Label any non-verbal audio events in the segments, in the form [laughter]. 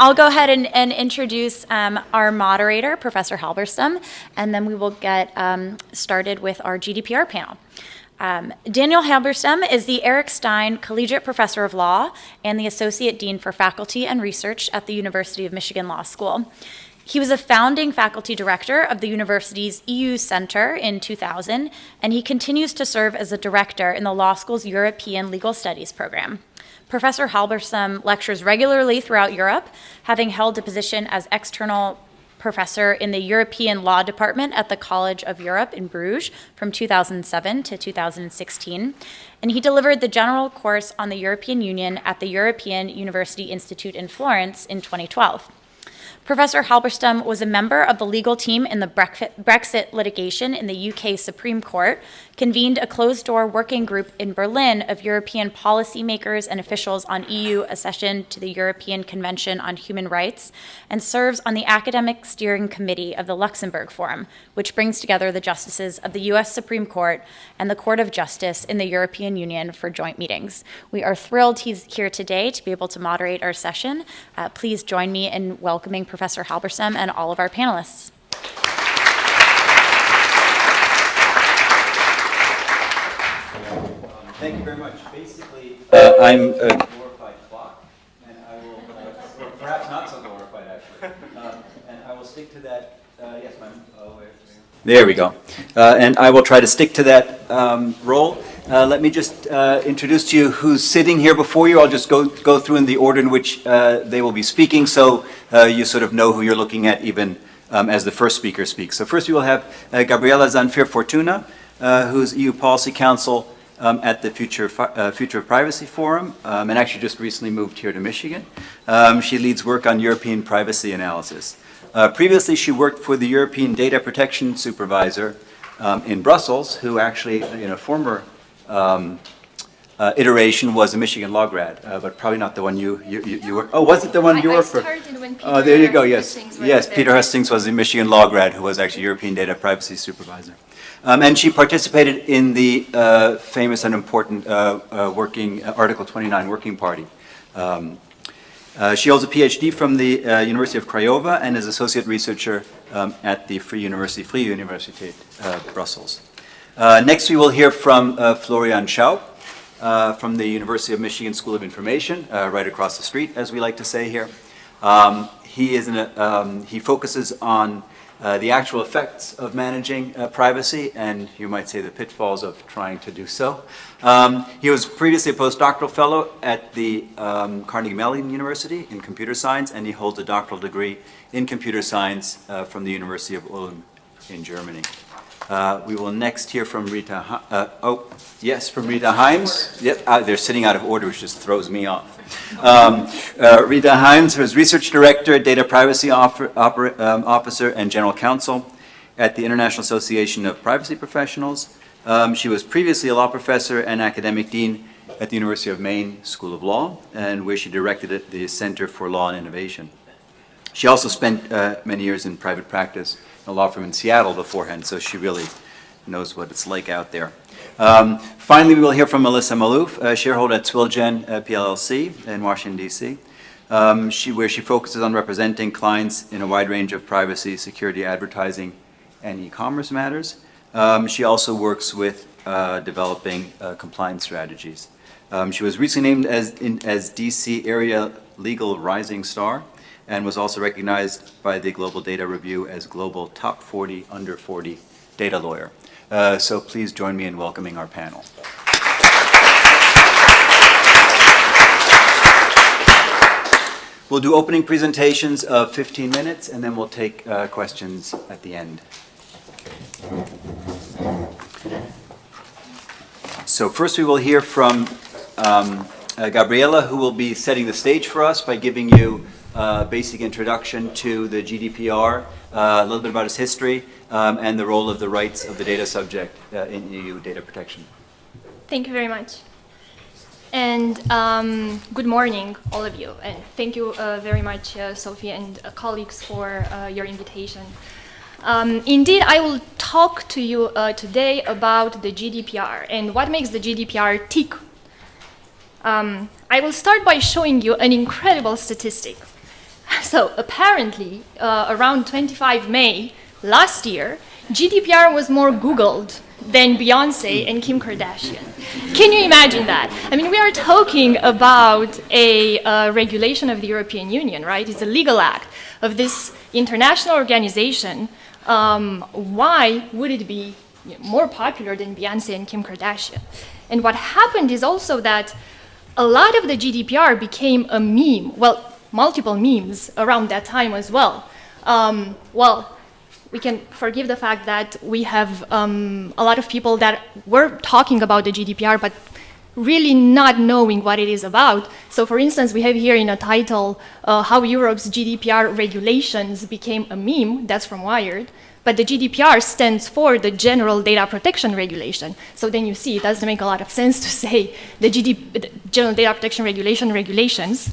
I'll go ahead and, and introduce um, our moderator, Professor Halberstam, and then we will get um, started with our GDPR panel. Um, Daniel Halberstam is the Eric Stein Collegiate Professor of Law and the Associate Dean for Faculty and Research at the University of Michigan Law School. He was a founding faculty director of the university's EU Center in 2000, and he continues to serve as a director in the law school's European Legal Studies program. Professor Halberstam lectures regularly throughout Europe, having held a position as external professor in the European Law Department at the College of Europe in Bruges from 2007 to 2016. And he delivered the general course on the European Union at the European University Institute in Florence in 2012. Professor Halberstam was a member of the legal team in the Brexit litigation in the UK Supreme Court, convened a closed-door working group in Berlin of European policymakers and officials on EU accession to the European Convention on Human Rights, and serves on the Academic Steering Committee of the Luxembourg Forum, which brings together the justices of the US Supreme Court and the Court of Justice in the European Union for joint meetings. We are thrilled he's here today to be able to moderate our session. Uh, please join me in welcoming Professor Halberstam and all of our panelists. Thank you very much. Basically, uh, I'm a glorified clock, and I will, uh, or perhaps not so glorified actually, uh, and I will stick to that. Uh, yes, ma'am. Oh, there we go. Uh, and I will try to stick to that um, role. Uh, let me just uh, introduce to you who's sitting here before you. I'll just go, go through in the order in which uh, they will be speaking so uh, you sort of know who you're looking at even um, as the first speaker speaks. So first we will have uh, Gabriela Zanfir Fortuna, uh, who's EU Policy Counsel um, at the Future, Future of Privacy Forum um, and actually just recently moved here to Michigan. Um, she leads work on European privacy analysis. previously she worked for the European Data Protection Supervisor um, in Brussels, who actually, in a former um, uh, iteration was a Michigan law grad, uh, but probably not the one you you, you, you were. Oh, was it the one I, you I were for? Oh, there you go. Yes, yes. Peter Hustinx was a Michigan law grad who was actually European data privacy supervisor, um, and she participated in the uh, famous and important uh, uh, working uh, Article 29 working party. Um, she holds a PhD from the University of Craiova and is associate researcher um, at the Free University, Free Universiteit Brussels. Uh, next, we will hear from uh, Florian Schaub uh, from the University of Michigan School of Information, uh, right across the street, as we like to say here. Um, he, is a, um, he focuses on uh, the actual effects of managing uh, privacy and you might say the pitfalls of trying to do so. Um, he was previously a postdoctoral fellow at the um, Carnegie Mellon University in computer science and he holds a doctoral degree in computer science from the University of Ulm in Germany. Uh, we will next hear from Rita, uh, oh, yes, from Rita Heimes. Yep, uh, they're sitting out of order, which just throws me off. Um, uh, Rita Heimes is Research Director, Data Privacy um, Officer, and General Counsel at the International Association of Privacy Professionals. Um, she was previously a law professor and academic dean at the University of Maine School of Law, and where she directed the Center for Law and Innovation. She also spent uh, many years in private practice a law firm in Seattle beforehand, so she really knows what it's like out there. Um, finally, we will hear from Melissa Maalouf, a shareholder at ZwillGen uh, PLLC in Washington, D.C., um, she, where she focuses on representing clients in a wide range of privacy, security, advertising, and e-commerce matters. Um, she also works with uh, developing uh, compliance strategies. Um, she was recently named as, in, as DC Area Legal Rising Star and was also recognized by the Global Data Review as Global Top 40 Under 40 Data Lawyer. Uh, so please join me in welcoming our panel. We'll do opening presentations of 15 minutes and then we'll take uh, questions at the end. So first we will hear from um, uh, Gabriela who will be setting the stage for us by giving you uh, basic introduction to the GDPR, uh, a little bit about its history, um, and the role of the rights of the data subject uh, in EU data protection. Thank you very much. And um, good morning, all of you. And thank you uh, very much, uh, Sophie and uh, colleagues, for your invitation. Um, indeed, I will talk to you today about the GDPR and what makes the GDPR tick. Um, I will start by showing you an incredible statistic. [laughs] so apparently, uh, around 25 May last year, GDPR was more Googled than Beyonce and Kim Kardashian. Can you imagine that? I mean, we are talking about a uh, regulation of the European Union, right? It's a legal act of this international organization. Um, why would it be more popular than Beyonce and Kim Kardashian? And what happened is also that a lot of the GDPR became a meme. Well, multiple memes around that time as well. Um, well, we can forgive the fact that we have um, a lot of people that were talking about the GDPR, but really not knowing what it is about. So for instance, we have here in a title, uh, how Europe's GDPR regulations became a meme, that's from Wired, but the GDPR stands for the General Data Protection Regulation. So then you see, it doesn't make a lot of sense to say the, GD, the General Data Protection Regulation regulations,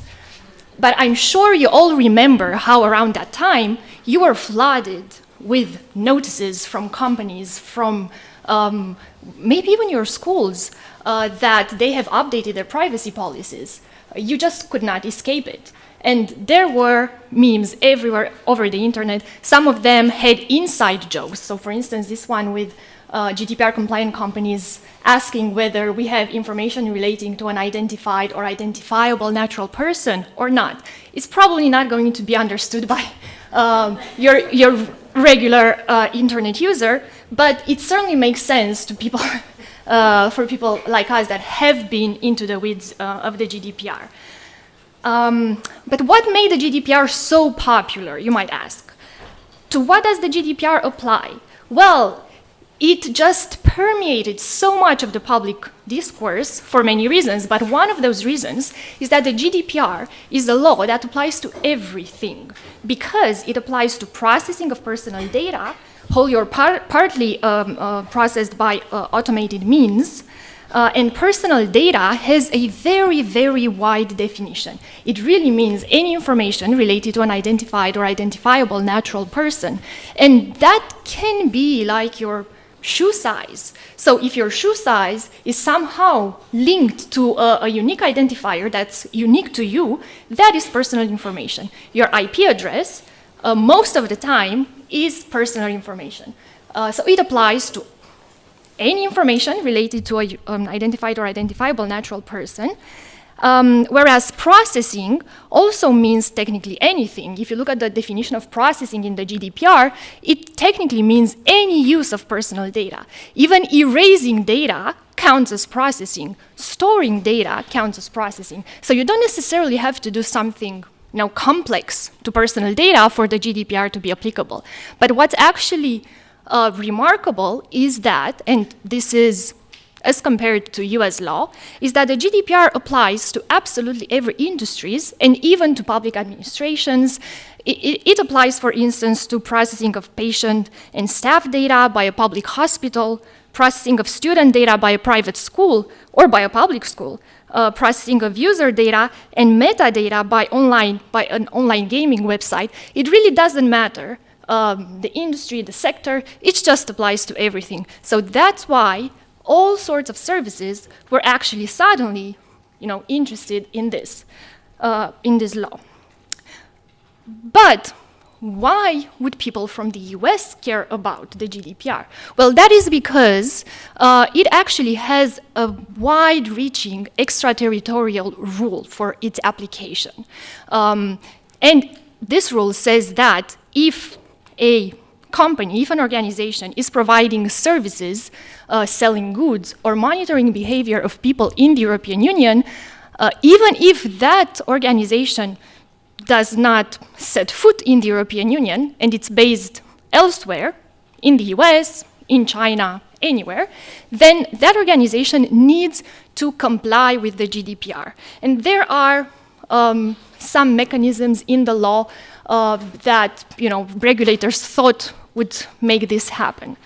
but I'm sure you all remember how around that time you were flooded with notices from companies, from um, maybe even your schools, uh, that they have updated their privacy policies. You just could not escape it. And there were memes everywhere over the internet. Some of them had inside jokes. So for instance, this one with uh, GDPR compliant companies asking whether we have information relating to an identified or identifiable natural person or not. It's probably not going to be understood by [laughs] um, your, your regular uh, internet user, but it certainly makes sense to people, [laughs] uh, for people like us that have been into the weeds uh, of the GDPR. Um, but what made the GDPR so popular, you might ask? To what does the GDPR apply? Well, it just permeated so much of the public discourse for many reasons, but one of those reasons is that the GDPR is a law that applies to everything because it applies to processing of personal data, wholly or par partly um, uh, processed by uh, automated means, uh, and personal data has a very, very wide definition. It really means any information related to an identified or identifiable natural person. And that can be like your shoe size. So if your shoe size is somehow linked to a, a, unique identifier that's unique to you, that is personal information. Your IP address, uh, most of the time, is personal information. Uh, so it applies to any information related to an identified or identifiable natural person. Um, whereas processing also means technically anything. If you look at the definition of processing in the GDPR, it technically means any use of personal data. Even erasing data counts as processing. Storing data counts as processing. So you don't necessarily have to do something you know, complex to personal data for the GDPR to be applicable. But what's actually uh, remarkable is that, and this is as compared to US law is that the GDPR applies to absolutely every industries and even to public administrations. It, it, applies, for instance, to processing of patient and staff data by a public hospital, processing of student data by a private school or by a public school, uh, processing of user data and metadata by online by an online gaming website. It really doesn't matter um, the industry, the sector, it just applies to everything. So that's why all sorts of services were actually suddenly you know, interested in this, uh, in this law. But why would people from the US care about the GDPR? Well, that is because uh, it actually has a wide-reaching extraterritorial rule for its application. Um, and this rule says that if a company, if an organization is providing services, uh, selling goods, or monitoring behavior of people in the European Union, uh, even if that organization does not set foot in the European Union and it's based elsewhere, in the US, in China, anywhere, then that organization needs to comply with the GDPR. And there are um, some mechanisms in the law uh, that you know, regulators thought would make this happen.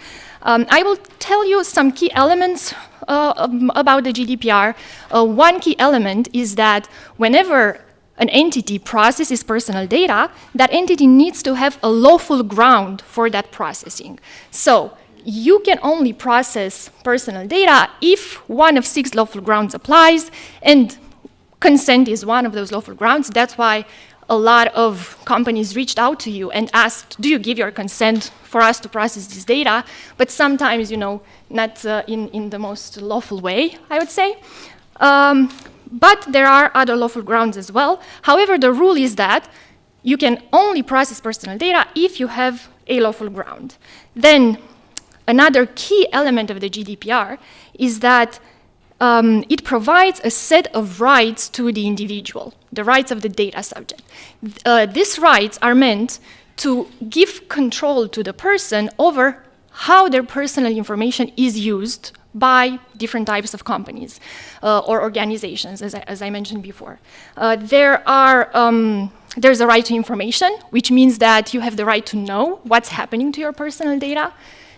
Um, I will tell you some key elements uh, um, about the GDPR. Uh, one key element is that whenever an entity processes personal data, that entity needs to have a lawful ground for that processing. So you can only process personal data if one of six lawful grounds applies, and consent is one of those lawful grounds. That's why a lot of companies reached out to you and asked, do you give your consent for us to process this data? But sometimes, you know, not uh, in, in the most lawful way, I would say. Um, but there are other lawful grounds as well. However, the rule is that you can only process personal data if you have a lawful ground. Then another key element of the GDPR is that um, it provides a set of rights to the individual, the rights of the data subject. Uh, these rights are meant to give control to the person over how their personal information is used by different types of companies uh, or organizations, as I, as I mentioned before. Uh, there are, um, there's a right to information, which means that you have the right to know what's happening to your personal data.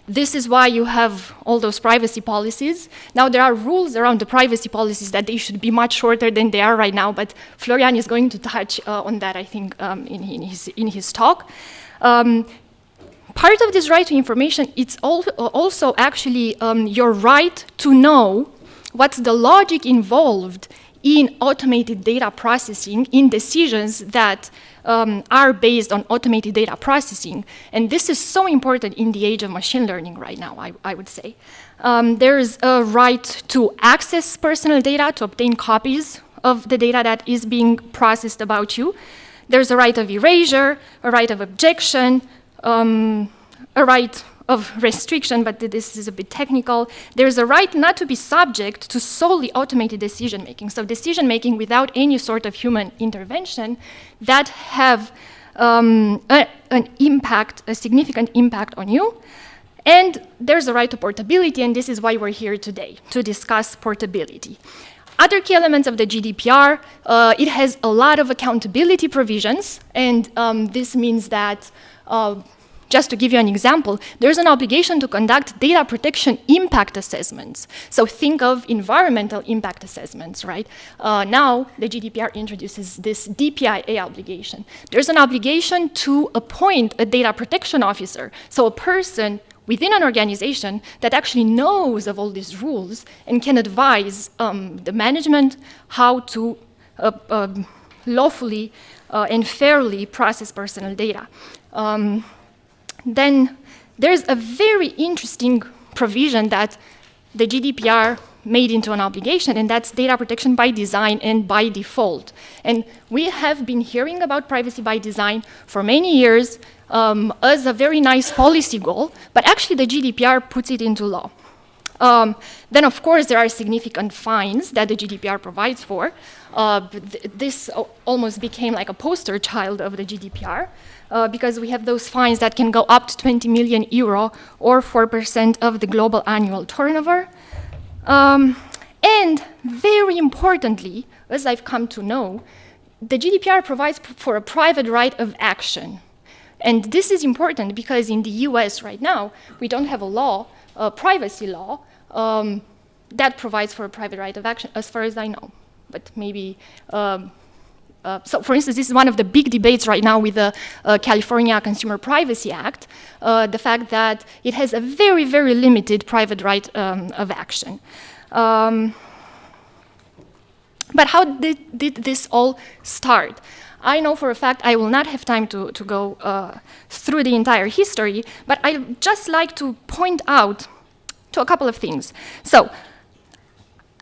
This is why you have all those privacy policies. Now, there are rules around the privacy policies that they should be much shorter than they are right now, but Florian is going to touch uh, on that, I think, um, in, in, his, in his talk. Um, part of this right to information, it's also actually um, your right to know what's the logic involved in automated data processing in decisions that um, are based on automated data processing. And this is so important in the age of machine learning right now, I, I would say. Um, there's a right to access personal data, to obtain copies of the data that is being processed about you. There's a right of erasure, a right of objection, um, a right of restriction, but this is a bit technical. There's a right not to be subject to solely automated decision making. So decision making without any sort of human intervention that have um, a, an impact, a significant impact on you. And there's a right to portability, and this is why we're here today, to discuss portability. Other key elements of the GDPR, uh, it has a lot of accountability provisions, and um, this means that uh, just to give you an example, there's an obligation to conduct data protection impact assessments. So think of environmental impact assessments, right? Uh, now, the GDPR introduces this DPIA obligation. There's an obligation to appoint a data protection officer, so a person within an organization that actually knows of all these rules and can advise um, the management how to uh, uh, lawfully uh, and fairly process personal data. Um, then there's a very interesting provision that the GDPR made into an obligation, and that's data protection by design and by default. And we have been hearing about privacy by design for many years um, as a very nice policy goal, but actually the GDPR puts it into law. Um, then, of course, there are significant fines that the GDPR provides for. Uh, th this almost became like a poster child of the GDPR uh, because we have those fines that can go up to 20 million euro or 4% of the global annual turnover. Um, and very importantly, as I've come to know, the GDPR provides for a private right of action. And this is important because in the US right now, we don't have a law, a privacy law, um, that provides for a private right of action, as far as I know. But maybe um, uh, so for instance, this is one of the big debates right now with the uh, California Consumer Privacy Act, uh, the fact that it has a very, very limited private right um, of action. Um, but how did, did, this all start? I know for a fact I will not have time to, to go uh, through the entire history, but I'd just like to point out to a couple of things. So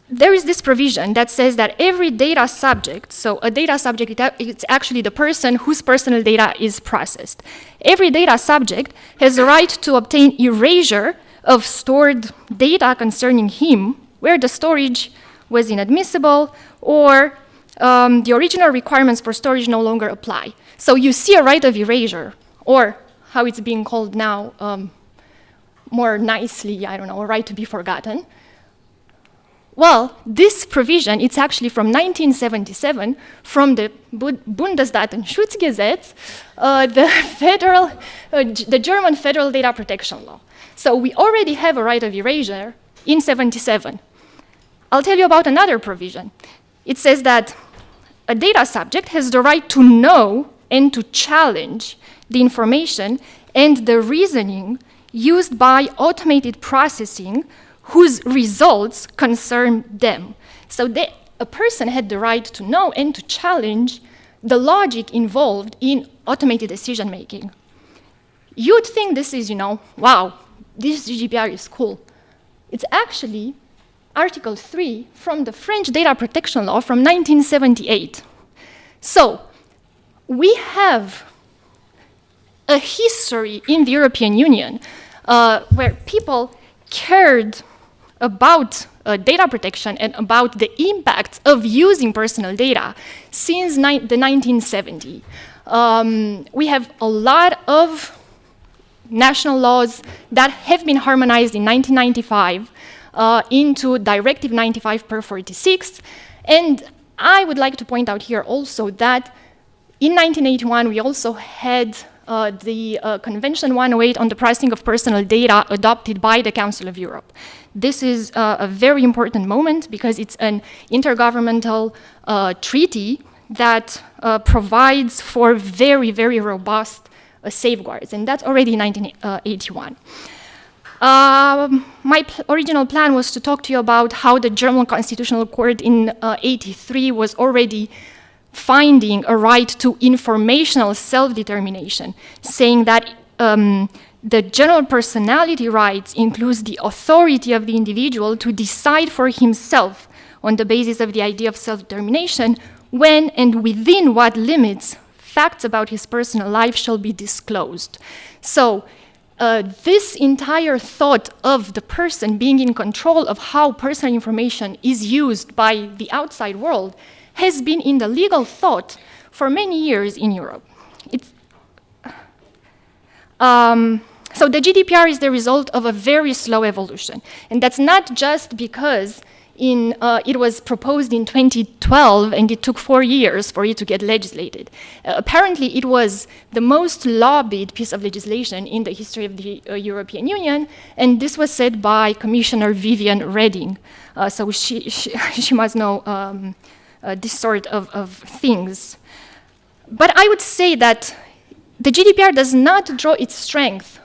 there is this provision that says that every data subject, so a data subject, it's actually the person whose personal data is processed. Every data subject has the right to obtain erasure of stored data concerning him where the storage was inadmissible or um, the original requirements for storage no longer apply. So you see a right of erasure, or how it's being called now um, more nicely, I don't know, a right to be forgotten. Well, this provision, it's actually from 1977 from the Bundesdatenschutzgesetz, uh, the, [laughs] federal, uh, the German federal data protection law. So we already have a right of erasure in 77. I'll tell you about another provision. It says that a data subject has the right to know and to challenge the information and the reasoning used by automated processing whose results concern them. So they, a person had the right to know and to challenge the logic involved in automated decision making. You'd think this is, you know, wow, this GDPR is cool. It's actually Article 3 from the French data protection law from 1978. So, we have a history in the European Union uh, where people cared about uh, data protection and about the impact of using personal data since the 1970s. Um, we have a lot of national laws that have been harmonized in 1995 uh, into Directive 95 per 46. And I would like to point out here also that in 1981, we also had uh, the uh, Convention 108 on the pricing of personal data adopted by the Council of Europe. This is uh, a very important moment because it's an intergovernmental uh, treaty that uh, provides for very, very robust uh, safeguards, and that's already 1981. Um, my pl original plan was to talk to you about how the German Constitutional Court in 83 was already finding a right to informational self-determination, saying that um, the general personality rights includes the authority of the individual to decide for himself on the basis of the idea of self-determination when and within what limits facts about his personal life shall be disclosed. So uh, this entire thought of the person being in control of how personal information is used by the outside world has been in the legal thought for many years in Europe. Um, so the GDPR is the result of a very slow evolution. And that's not just because in, uh, it was proposed in 2012 and it took four years for it to get legislated. Uh, apparently, it was the most lobbied piece of legislation in the history of the uh, European Union, and this was said by Commissioner Viviane Reding. Uh, so she, she, [laughs] she, must know um, uh, this sort of, of things. But I would say that the GDPR does not draw its strength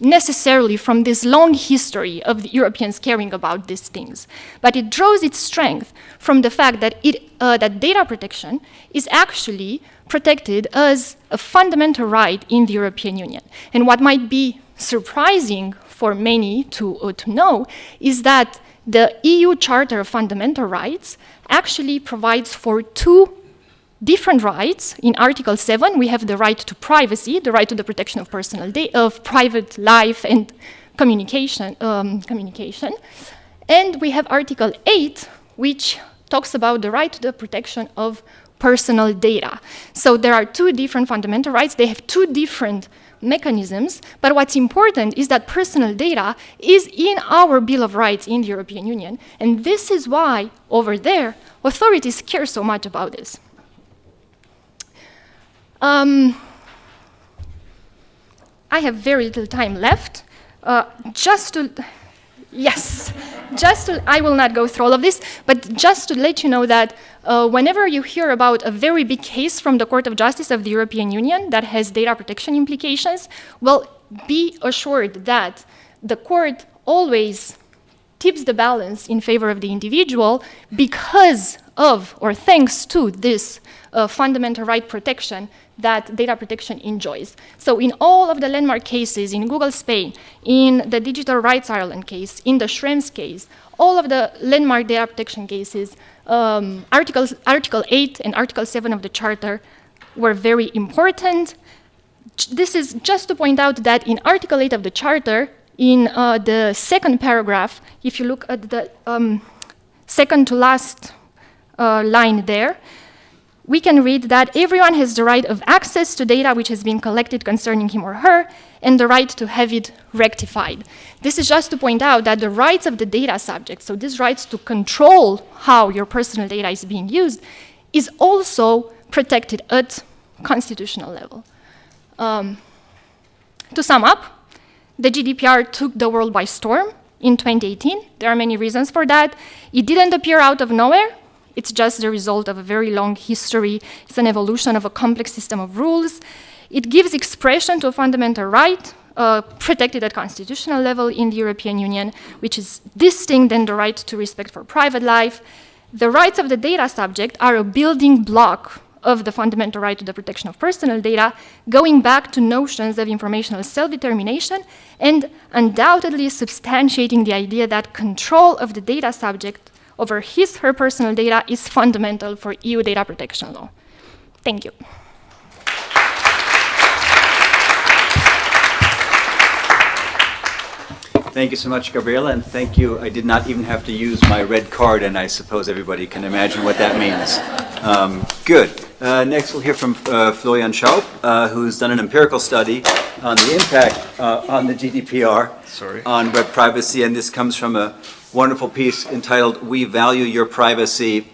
necessarily from this long history of the Europeans caring about these things, but it draws its strength from the fact that, it, uh, that data protection is actually protected as a fundamental right in the European Union. And what might be surprising for many to, uh, to know is that the EU Charter of Fundamental Rights actually provides for two different rights. In Article 7, we have the right to privacy, the right to the protection of personal data, of private life and communication, um, communication. And we have Article 8, which talks about the right to the protection of personal data. So there are two different fundamental rights. They have two different mechanisms, but what's important is that personal data is in our Bill of Rights in the European Union, and this is why, over there, authorities care so much about this. Um, I have very little time left. Uh, just to, yes, just to, I will not go through all of this, but just to let you know that uh, whenever you hear about a very big case from the Court of Justice of the European Union that has data protection implications, well, be assured that the court always tips the balance in favor of the individual because of or thanks to this uh, fundamental right protection that data protection enjoys. So in all of the landmark cases, in Google Spain, in the Digital Rights Ireland case, in the Schrems case, all of the landmark data protection cases, um, articles, Article 8 and Article 7 of the Charter were very important. This is just to point out that in Article 8 of the Charter, in uh, the second paragraph, if you look at the um, second to last uh, line there, we can read that everyone has the right of access to data which has been collected concerning him or her and the right to have it rectified. This is just to point out that the rights of the data subject, so these rights to control how your personal data is being used, is also protected at constitutional level. Um, to sum up, the GDPR took the world by storm in 2018. There are many reasons for that. It didn't appear out of nowhere. It's just the result of a very long history. It's an evolution of a complex system of rules. It gives expression to a fundamental right uh, protected at constitutional level in the European Union, which is distinct than the right to respect for private life. The rights of the data subject are a building block of the fundamental right to the protection of personal data, going back to notions of informational self-determination and undoubtedly substantiating the idea that control of the data subject over his her personal data is fundamental for EU data protection law. Thank you. Thank you so much, Gabriela, and thank you. I did not even have to use my red card, and I suppose everybody can imagine what that means. Um, good. Uh, next, we'll hear from uh, Florian Schaub, uh, who's done an empirical study on the impact uh, on the GDPR Sorry. on web privacy, and this comes from a wonderful piece entitled "We Value Your Privacy,"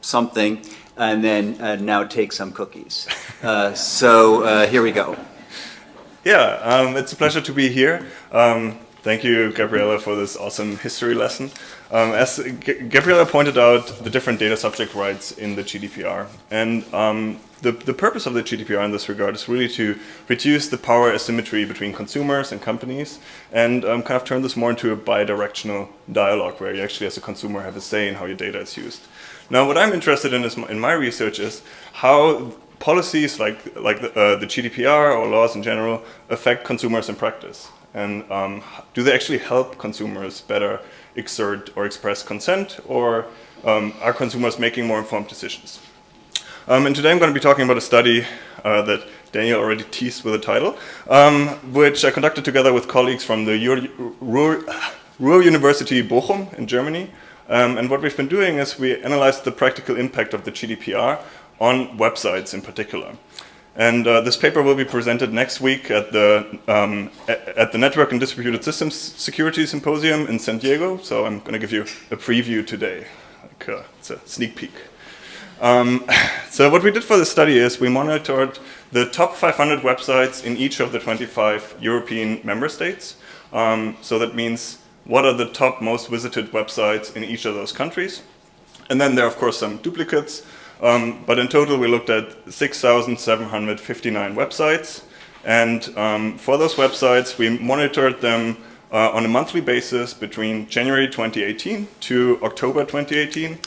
something, and then uh, now take some cookies. Uh, so uh, here we go. Yeah, um, it's a pleasure to be here. Um, thank you, Gabriela, for this awesome history lesson. Um, as G Gabriela pointed out, the different data subject rights in the GDPR. And um, the, the purpose of the GDPR in this regard is really to reduce the power asymmetry between consumers and companies and um, kind of turn this more into a bi-directional dialogue where you actually as a consumer have a say in how your data is used. Now, what I'm interested in is, in my research is how policies like, like the, uh, the GDPR or laws in general affect consumers in practice. And um, do they actually help consumers better exert or express consent or um, are consumers making more informed decisions? Um, and today I'm going to be talking about a study uh, that Daniel already teased with a title, um, which I conducted together with colleagues from the Ruhr, Ruhr University Bochum in Germany. Um, and what we've been doing is we analyzed the practical impact of the GDPR on websites in particular. And uh, this paper will be presented next week at the, um, at the Network and Distributed Systems Security Symposium in San Diego. So I'm going to give you a preview today. Like, uh, it's a sneak peek. Um, [sighs] so what we did for this study is we monitored the top 500 websites in each of the 25 European member states. Um, so that means what are the top most visited websites in each of those countries. And then there are, of course, some duplicates. Um, but in total, we looked at 6,759 websites. And um, for those websites, we monitored them uh, on a monthly basis between January 2018 to October 2018.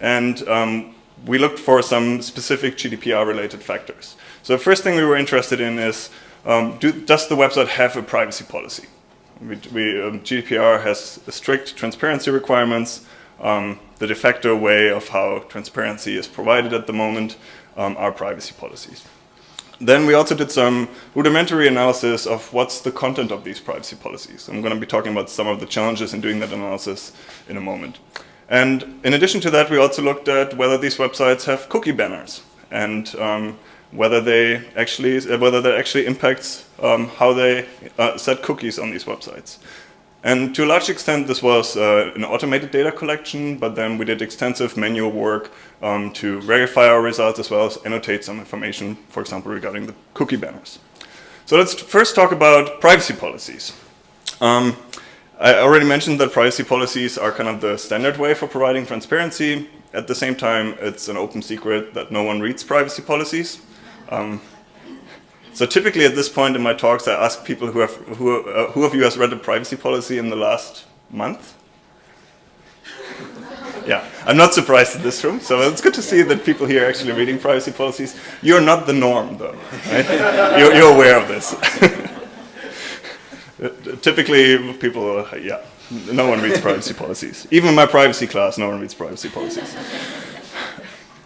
And um, we looked for some specific GDPR-related factors. So the first thing we were interested in is, um, do, does the website have a privacy policy? We, we, um, GDPR has strict transparency requirements, um, the de facto way of how transparency is provided at the moment um, are privacy policies. Then we also did some rudimentary analysis of what's the content of these privacy policies. I'm going to be talking about some of the challenges in doing that analysis in a moment. And in addition to that, we also looked at whether these websites have cookie banners and um, whether they actually whether that actually impacts um, how they uh, set cookies on these websites. And to a large extent, this was uh, an automated data collection, but then we did extensive manual work um, to verify our results as well as annotate some information, for example, regarding the cookie banners. So let's first talk about privacy policies. Um, I already mentioned that privacy policies are kind of the standard way for providing transparency. At the same time, it's an open secret that no one reads privacy policies. Um, so typically at this point in my talks, I ask people who have who uh, who of you has read a privacy policy in the last month? yeah, I'm not surprised in this room. So it's good to see that people here are actually reading privacy policies. You're not the norm, though. Right? [laughs] you're, you're aware of this. [laughs] Typically, people, uh, yeah, no one reads privacy policies. Even in my privacy class, no one reads privacy policies.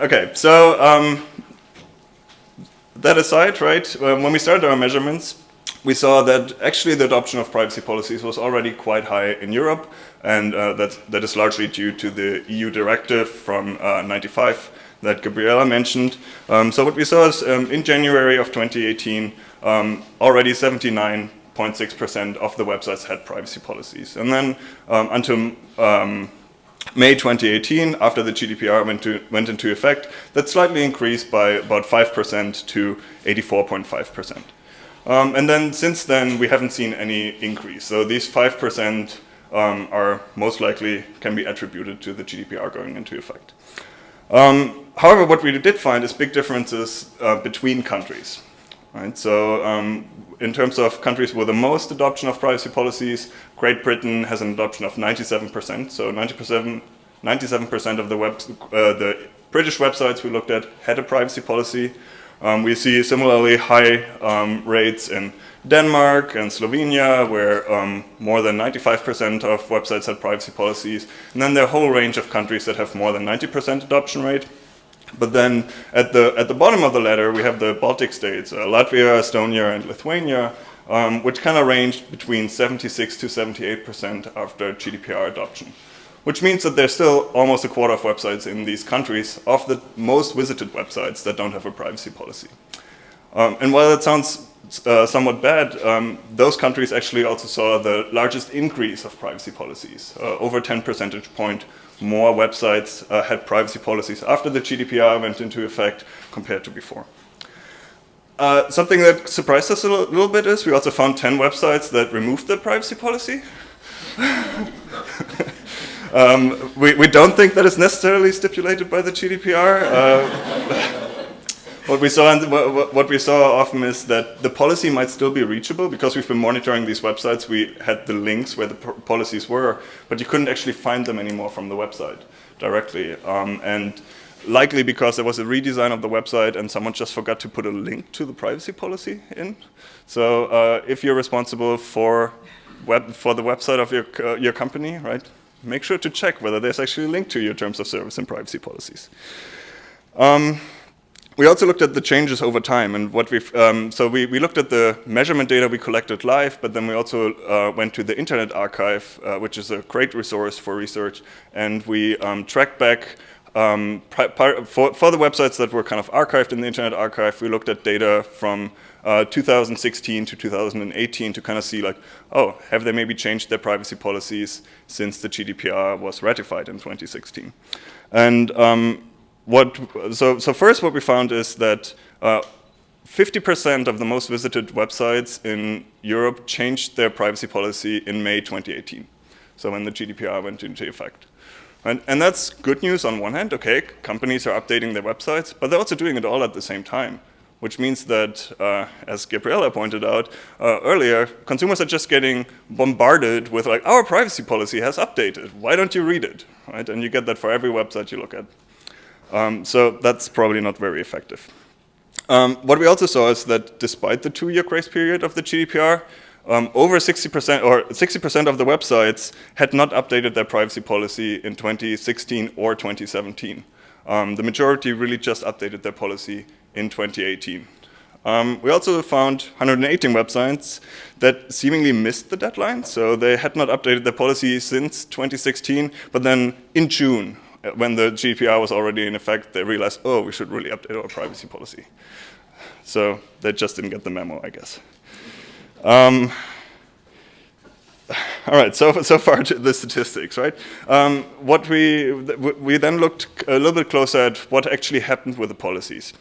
Okay, so um, that aside, right, um, when we started our measurements, we saw that actually the adoption of privacy policies was already quite high in Europe, and uh, that, that is largely due to the EU directive from uh, 95 that Gabriela mentioned. Um, so what we saw is um, in January of 2018, um, already 79.6% of the websites had privacy policies. And then um, until um, May 2018, after the GDPR went, to, went into effect, that slightly increased by about 5% to 84.5%. Um, and then since then, we haven't seen any increase. So these 5% um, are most likely can be attributed to the GDPR going into effect. Um, however, what we did find is big differences uh, between countries. Right? So um, in terms of countries with the most adoption of privacy policies, Great Britain has an adoption of 97%. So 97% 97% of the web, uh, the British websites we looked at had a privacy policy. Um, we see similarly high um, rates in Denmark and Slovenia, where um, more than 95% of websites had privacy policies. And then there are a whole range of countries that have more than 90% adoption rate. But then at the, at the bottom of the ladder, we have the Baltic states, uh, Latvia, Estonia, and Lithuania, um, which kind of ranged between 76 to 78% after GDPR adoption. Which means that there's still almost a quarter of websites in these countries of the most visited websites that don't have a privacy policy. Um, and while that sounds uh, somewhat bad, um, those countries actually also saw the largest increase of privacy policies, uh, over 10 percentage point more websites uh, had privacy policies after the GDPR went into effect compared to before. Uh, something that surprised us a little bit is we also found 10 websites that removed their privacy policy. [laughs] um, we, we don't think that is necessarily stipulated by the GDPR. Uh, [laughs] what we saw what we saw often is that the policy might still be reachable because we've been monitoring these websites. We had the links where the policies were, but you couldn't actually find them anymore from the website directly. Um, and likely because there was a redesign of the website and someone just forgot to put a link to the privacy policy in. So uh, if you're responsible for web for the website of your uh, your company, right, make sure to check whether there's actually a link to your terms of service and privacy policies. Um, we also looked at the changes over time and what we've, um, so we, we looked at the measurement data we collected live, but then we also uh, went to the Internet Archive, uh, which is a great resource for research, and we um, tracked back um, for, for the websites that were kind of archived in the Internet Archive, we looked at data from uh, 2016 to 2018 to kind of see like, oh, have they maybe changed their privacy policies since the GDPR was ratified in 2016? And um, what, so, so first what we found is that 50% uh, of the most visited websites in Europe changed their privacy policy in May 2018. So when the GDPR went into effect. And, and that's good news on one hand, okay, companies are updating their websites, but they're also doing it all at the same time, which means that, uh, as Gabriela pointed out uh, earlier, consumers are just getting bombarded with like, our privacy policy has updated, why don't you read it, right? And you get that for every website you look at. Um, so that's probably not very effective. Um, what we also saw is that despite the two-year grace period of the GDPR, um, over 60% or 60% of the websites had not updated their privacy policy in 2016 or 2017. Um, the majority really just updated their policy in 2018. Um, we also found 118 websites that seemingly missed the deadline, so they had not updated their policy since 2016, but then in June when the GDPR was already in effect, they realized, oh, we should really update our privacy policy. So they just didn't get the memo, I guess. Um, all right, so, so far to the statistics, right? Um, what we, we then looked a little bit closer at what actually happened with the policies.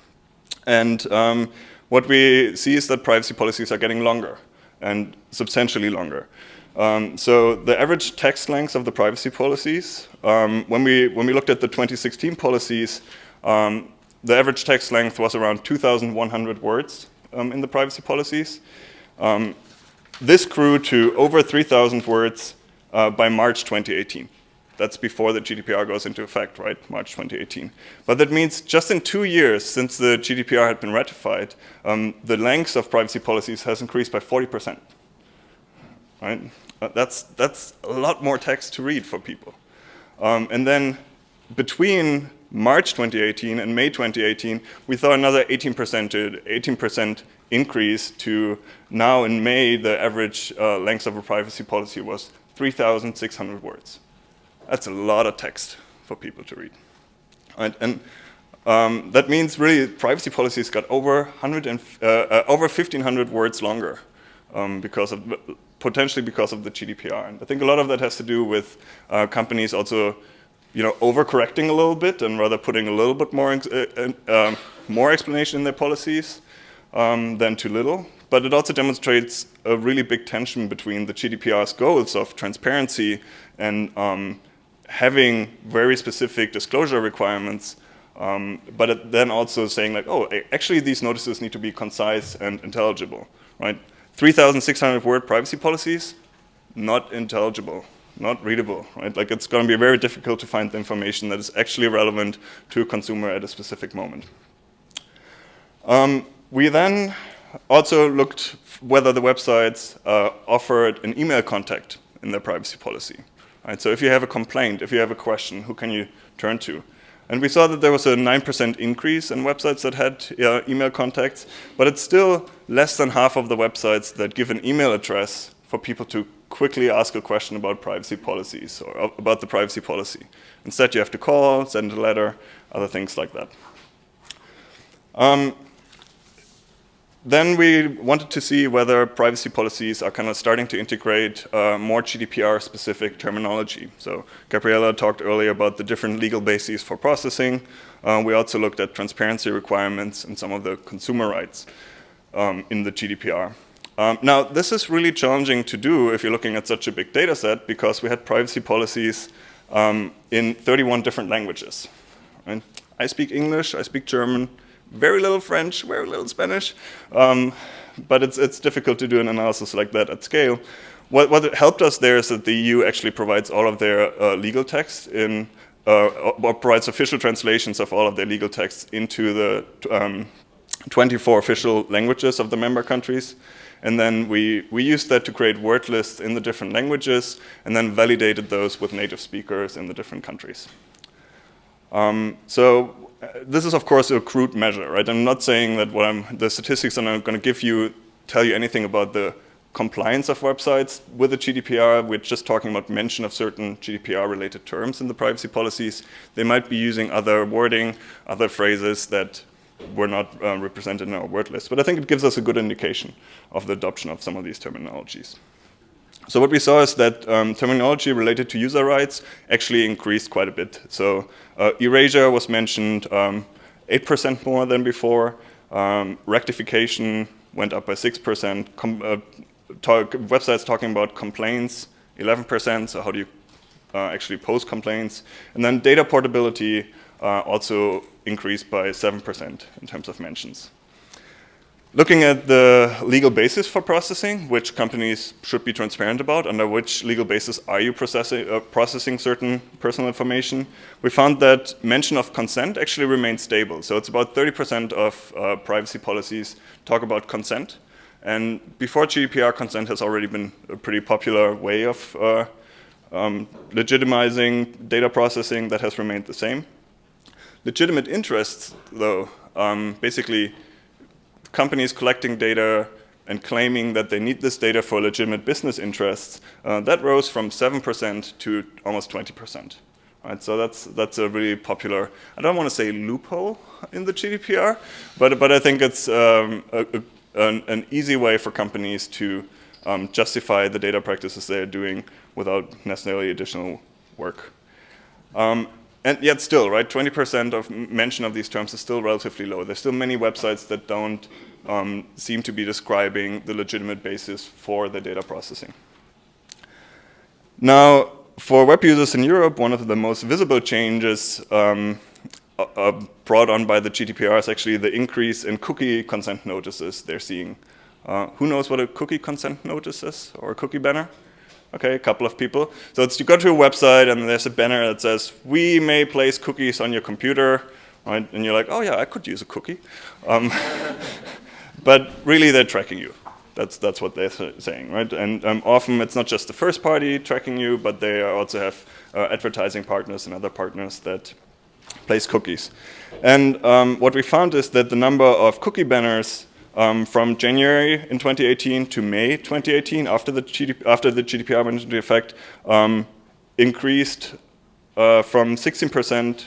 And um, what we see is that privacy policies are getting longer and substantially longer. Um, so the average text length of the privacy policies, um, when, we, when we looked at the 2016 policies, um, the average text length was around 2,100 words um, in the privacy policies. Um, this grew to over 3,000 words uh, by March 2018. That's before the GDPR goes into effect, right, March 2018. But that means just in two years since the GDPR had been ratified, um, the length of privacy policies has increased by 40%. Right? Uh, that's, that's a lot more text to read for people. Um, and then between March 2018 and May 2018, we saw another 18%, 18 increase to now in May, the average uh, length of a privacy policy was 3,600 words. That's a lot of text for people to read. Right? And um, that means really privacy policies got over, 100 and, uh, uh, over 1,500 words longer um, because of potentially because of the GDPR. And I think a lot of that has to do with uh, companies also, you know, overcorrecting a little bit and rather putting a little bit more, uh, uh, more explanation in their policies um, than too little. But it also demonstrates a really big tension between the GDPR's goals of transparency and um, having very specific disclosure requirements um, but then also saying like, oh, actually these notices need to be concise and intelligible, right? 3,600 word privacy policies, not intelligible, not readable, right? Like it's going to be very difficult to find the information that is actually relevant to a consumer at a specific moment. Um, we then also looked whether the websites uh, offered an email contact in their privacy policy. Right? So if you have a complaint, if you have a question, who can you turn to? And we saw that there was a 9% increase in websites that had uh, email contacts, but it's still less than half of the websites that give an email address for people to quickly ask a question about privacy policies or about the privacy policy. Instead, you have to call, send a letter, other things like that. Um, then we wanted to see whether privacy policies are kind of starting to integrate uh, more GDPR-specific terminology. So Gabriela talked earlier about the different legal bases for processing. Uh, we also looked at transparency requirements and some of the consumer rights um, in the GDPR. Um, now, this is really challenging to do if you're looking at such a big data set because we had privacy policies um, in 31 different languages. Right? I speak English, I speak German, very little French, very little Spanish, um, but it's, it's difficult to do an analysis like that at scale. What, what helped us there is that the EU actually provides all of their uh, legal text in, uh, or provides official translations of all of their legal texts into the um, 24 official languages of the member countries. And then we, we used that to create word lists in the different languages and then validated those with native speakers in the different countries. Um, so this is of course a crude measure, right? I'm not saying that what I'm, the statistics that I'm going to give you tell you anything about the compliance of websites with the GDPR. We're just talking about mention of certain GDPR-related terms in the privacy policies. They might be using other wording, other phrases that were not uh, represented in our word list. But I think it gives us a good indication of the adoption of some of these terminologies. So what we saw is that um, terminology related to user rights actually increased quite a bit. So erasure was mentioned 8% um, more than before. Um, rectification went up by 6%. Com uh, talk, websites talking about complaints, 11%. So how do you uh, actually post complaints? And then data portability uh, also increased by 7% in terms of mentions. Looking at the legal basis for processing, which companies should be transparent about, under which legal basis are you processing, uh, processing certain personal information, we found that mention of consent actually remains stable. So it's about 30% of uh, privacy policies talk about consent. And before GDPR, consent has already been a pretty popular way of uh, um, legitimizing data processing that has remained the same. Legitimate interests, though, um, basically companies collecting data and claiming that they need this data for legitimate business interests, uh, that rose from 7% to almost 20%. Right, so that's that's a really popular. I don't want to say loophole in the GDPR, but but I think it's um, a, a, an, an, easy way for companies to um, justify the data practices they're doing without necessarily additional work. Um, and yet still, right, 20% of mention of these terms is still relatively low. There's still many websites that don't um, seem to be describing the legitimate basis for the data processing. Now, for web users in Europe, one of the most visible changes um, uh, brought on by the GDPR is actually the increase in cookie consent notices they're seeing. Uh, who knows what a cookie consent notice is, or a cookie banner? Okay, a couple of people. So it's you go to a website and there's a banner that says, we may place cookies on your computer, right? And you're like, oh yeah, I could use a cookie. Um, [laughs] but really they're tracking you. That's, that's what they're saying, right? And um, often it's not just the first party tracking you, but they also have uh, advertising partners and other partners that place cookies. And um, what we found is that the number of cookie banners um, from January in 2018 to May 2018, after the, GDP, after the GDPR went into effect, um, increased uh, from 16%,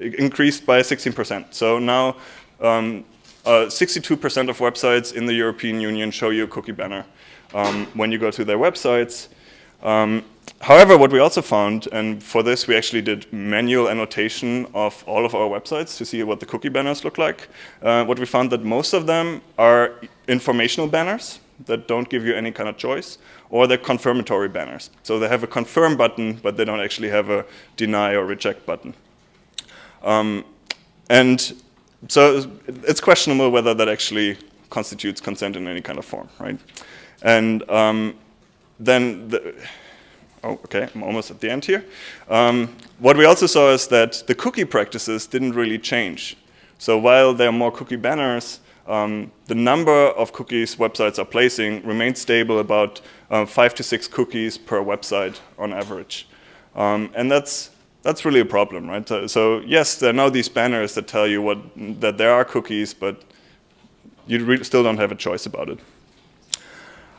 increased by 16%. So now 62% um, uh, of websites in the European Union show you a cookie banner um, when you go to their websites. However, what we also found, and for this we actually did manual annotation of all of our websites to see what the cookie banners look like. Uh, what we found that most of them are informational banners that don't give you any kind of choice, or they're confirmatory banners. So they have a confirm button, but they don't actually have a deny or reject button. Um, and so it's questionable whether that actually constitutes consent in any kind of form, right? And um, then the, Oh, okay, I'm almost at the end here. Um, what we also saw is that the cookie practices didn't really change. So while there are more cookie banners, um, the number of cookies websites are placing remains stable about uh, five to six cookies per website on average. Um, and that's, that's really a problem, right? So, so, yes, there are now these banners that tell you what, that there are cookies, but you still don't have a choice about it.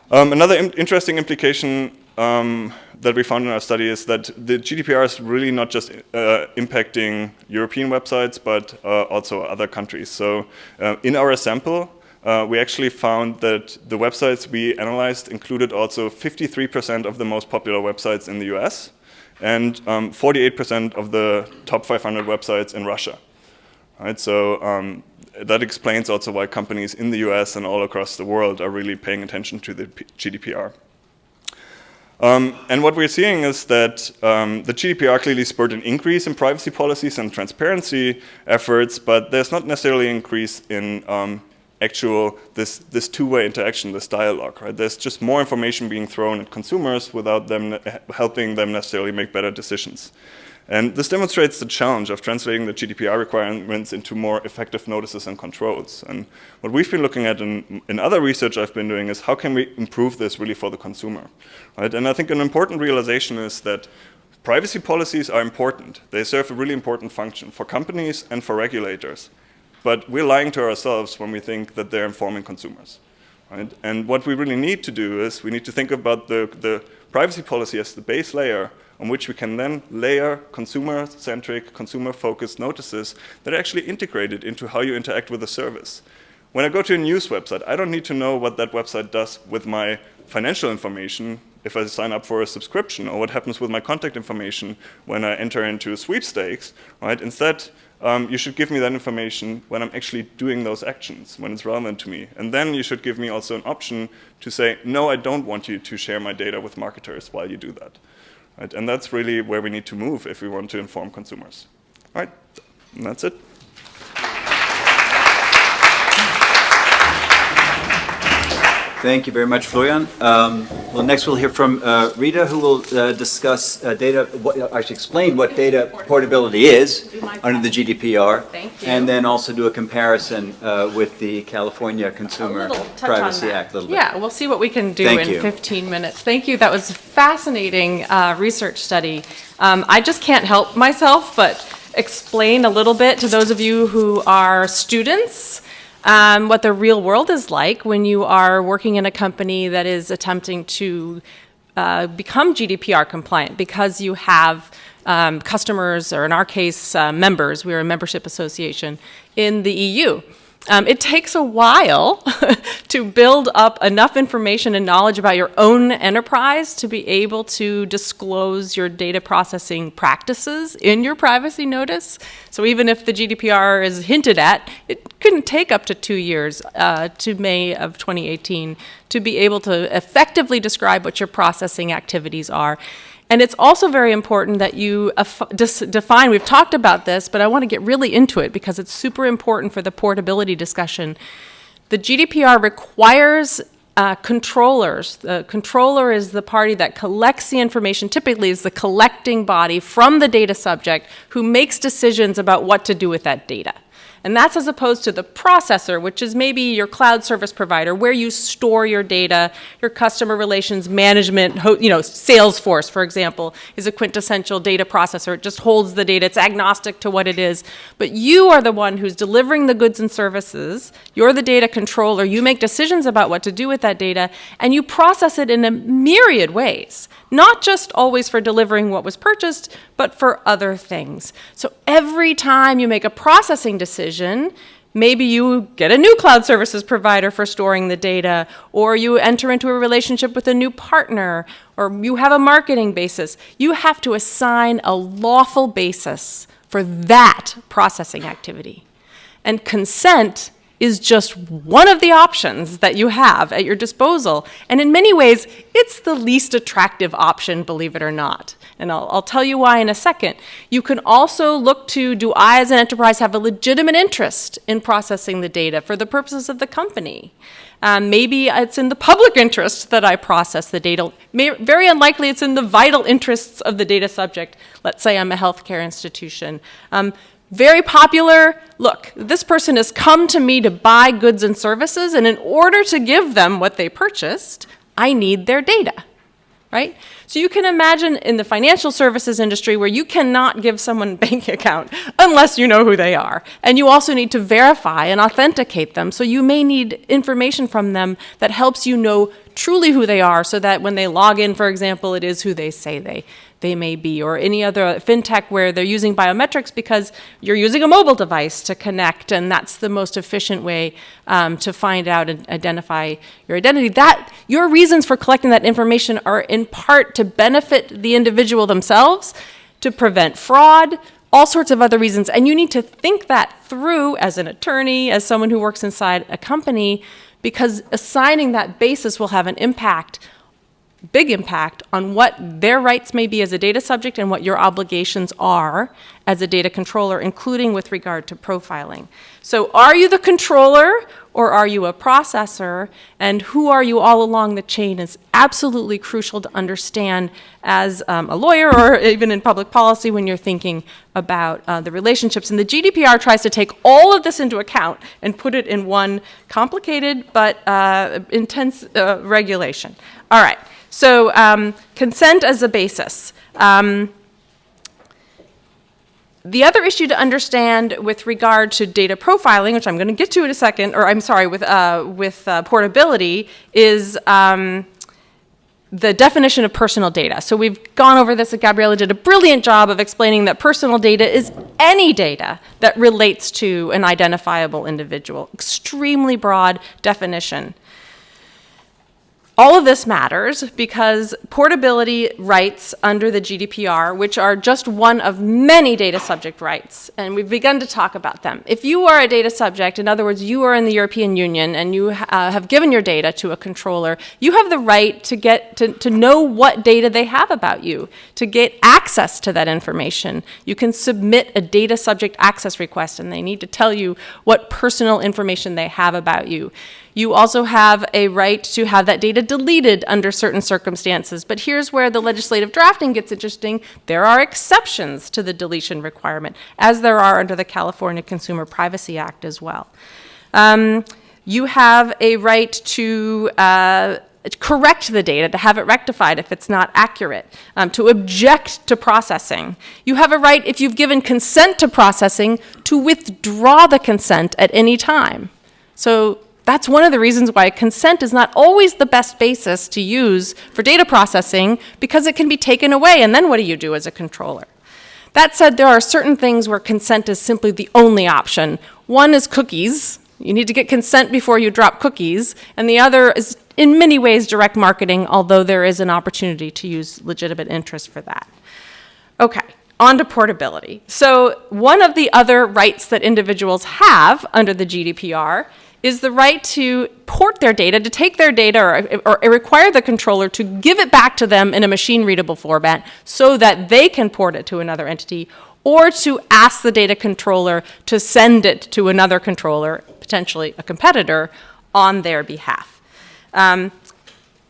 Um, another interesting implication um, that we found in our study is that the GDPR is really not just uh, impacting European websites, but uh, also other countries. So uh, in our sample, uh, we actually found that the websites we analyzed included also 53% of the most popular websites in the US and 48% um, of the top 500 websites in Russia. Right, so um, that explains also why companies in the US and all across the world are really paying attention to the P GDPR. Um, and what we're seeing is that um, the GDPR clearly spurred an increase in privacy policies and transparency efforts, but there's not necessarily an increase in um, actual this this two-way interaction, this dialogue. Right? There's just more information being thrown at consumers without them helping them necessarily make better decisions. And this demonstrates the challenge of translating the GDPR requirements into more effective notices and controls. And what we've been looking at in, in other research I've been doing is how can we improve this really for the consumer, right? And I think an important realization is that privacy policies are important. They serve a really important function for companies and for regulators. But we're lying to ourselves when we think that they're informing consumers. Right? And what we really need to do is we need to think about the, the privacy policy as the base layer on which we can then layer consumer-centric, consumer-focused notices that are actually integrated into how you interact with the service. When I go to a news website, I don't need to know what that website does with my financial information if I sign up for a subscription or what happens with my contact information when I enter into sweepstakes, right? Instead, um, you should give me that information when I'm actually doing those actions, when it's relevant to me. And then you should give me also an option to say, no, I don't want you to share my data with marketers while you do that. Right? And that's really where we need to move if we want to inform consumers. All right, and that's it. Thank you very much, Florian. Um, well, next we'll hear from uh, Rita, who will uh, discuss uh, data, what, actually explain what data portability is under the GDPR. Thank you. And then also do a comparison uh, with the California Consumer little touch on Privacy. Act a little bit. Yeah, we'll see what we can do Thank in you. 15 minutes. Thank you. That was a fascinating uh, research study. Um, I just can't help myself but explain a little bit to those of you who are students um, what the real world is like when you are working in a company that is attempting to uh, become GDPR compliant because you have um, customers, or in our case, uh, members, we're a membership association in the EU. Um, it takes a while [laughs] to build up enough information and knowledge about your own enterprise to be able to disclose your data processing practices in your privacy notice. So even if the GDPR is hinted at, it couldn't take up to two years uh, to May of 2018 to be able to effectively describe what your processing activities are. And it's also very important that you define, we've talked about this, but I want to get really into it because it's super important for the portability discussion. The GDPR requires uh, controllers. The controller is the party that collects the information, typically is the collecting body from the data subject who makes decisions about what to do with that data. And that's as opposed to the processor, which is maybe your cloud service provider, where you store your data, your customer relations management, you know, Salesforce, for example, is a quintessential data processor. It just holds the data. It's agnostic to what it is. But you are the one who's delivering the goods and services. You're the data controller. You make decisions about what to do with that data, and you process it in a myriad ways not just always for delivering what was purchased, but for other things. So every time you make a processing decision, maybe you get a new cloud services provider for storing the data, or you enter into a relationship with a new partner, or you have a marketing basis. You have to assign a lawful basis for that processing activity. And consent is just one of the options that you have at your disposal. And in many ways, it's the least attractive option, believe it or not. And I'll, I'll, tell you why in a second. You can also look to do I, as an enterprise, have a legitimate interest in processing the data for the purposes of the company? Um, maybe it's in the public interest that I process the data. May, very unlikely it's in the vital interests of the data subject. Let's say I'm a healthcare institution. Um, very popular, look, this person has come to me to buy goods and services, and in order to give them what they purchased, I need their data right? So you can imagine in the financial services industry where you cannot give someone a [laughs] bank account unless you know who they are. And you also need to verify and authenticate them. So you may need information from them that helps you know truly who they are so that when they log in, for example, it is who they say they, they may be, or any other fintech where they're using biometrics because you're using a mobile device to connect, and that's the most efficient way um, to find out and identify your identity. That your reasons for collecting that information are in part to benefit the individual themselves, to prevent fraud, all sorts of other reasons, and you need to think that through as an attorney, as someone who works inside a company, because assigning that basis will have an impact big impact on what their rights may be as a data subject and what your obligations are as a data controller, including with regard to profiling. So are you the controller or are you a processor? And who are you all along the chain is absolutely crucial to understand as um, a lawyer or [laughs] even in public policy when you're thinking about uh, the relationships. And the GDPR tries to take all of this into account and put it in one complicated but uh, intense uh, regulation. All right. So um, consent as a basis. Um, the other issue to understand with regard to data profiling, which I'm going to get to in a second, or I'm sorry, with, uh, with uh, portability, is um, the definition of personal data. So we've gone over this, and Gabriela did a brilliant job of explaining that personal data is any data that relates to an identifiable individual. Extremely broad definition. All of this matters because portability rights under the GDPR, which are just one of many data subject rights, and we've begun to talk about them. If you are a data subject, in other words, you are in the European Union and you uh, have given your data to a controller, you have the right to get to, to know what data they have about you, to get access to that information. You can submit a data subject access request and they need to tell you what personal information they have about you. You also have a right to have that data deleted under certain circumstances. But here's where the legislative drafting gets interesting. There are exceptions to the deletion requirement, as there are under the California Consumer Privacy Act as well. Um, you have a right to uh, correct the data, to have it rectified if it's not accurate, um, to object to processing. You have a right, if you've given consent to processing, to withdraw the consent at any time. So that's one of the reasons why consent is not always the best basis to use for data processing because it can be taken away, and then what do you do as a controller? That said, there are certain things where consent is simply the only option. One is cookies. You need to get consent before you drop cookies. And the other is, in many ways, direct marketing, although there is an opportunity to use legitimate interest for that. Okay, on to portability. So, one of the other rights that individuals have under the GDPR is the right to port their data, to take their data or, or, require the controller to give it back to them in a machine readable format so that they can port it to another entity or to ask the data controller to send it to another controller, potentially a competitor, on their behalf. Um,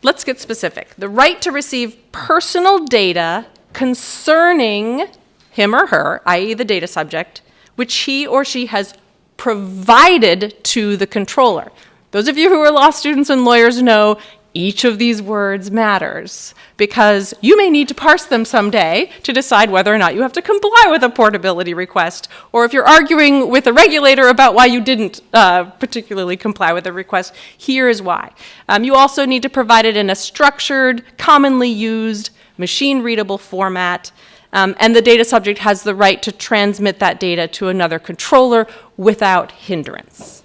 let's get specific. The right to receive personal data concerning him or her, i.e., the data subject, which he or she has provided to the controller. Those of you who are law students and lawyers know each of these words matters because you may need to parse them someday to decide whether or not you have to comply with a portability request, or if you're arguing with a regulator about why you didn't uh, particularly comply with a request, here is why. Um, you also need to provide it in a structured, commonly used, machine readable format. Um, and the data subject has the right to transmit that data to another controller without hindrance.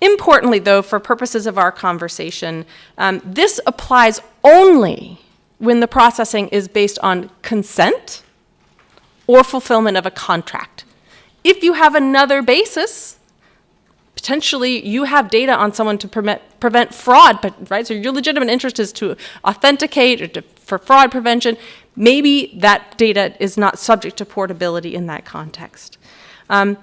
Importantly, though, for purposes of our conversation, um, this applies only when the processing is based on consent or fulfillment of a contract. If you have another basis, potentially you have data on someone to prevent, prevent fraud, but, right? So your legitimate interest is to authenticate or to, for fraud prevention maybe that data is not subject to portability in that context. Um,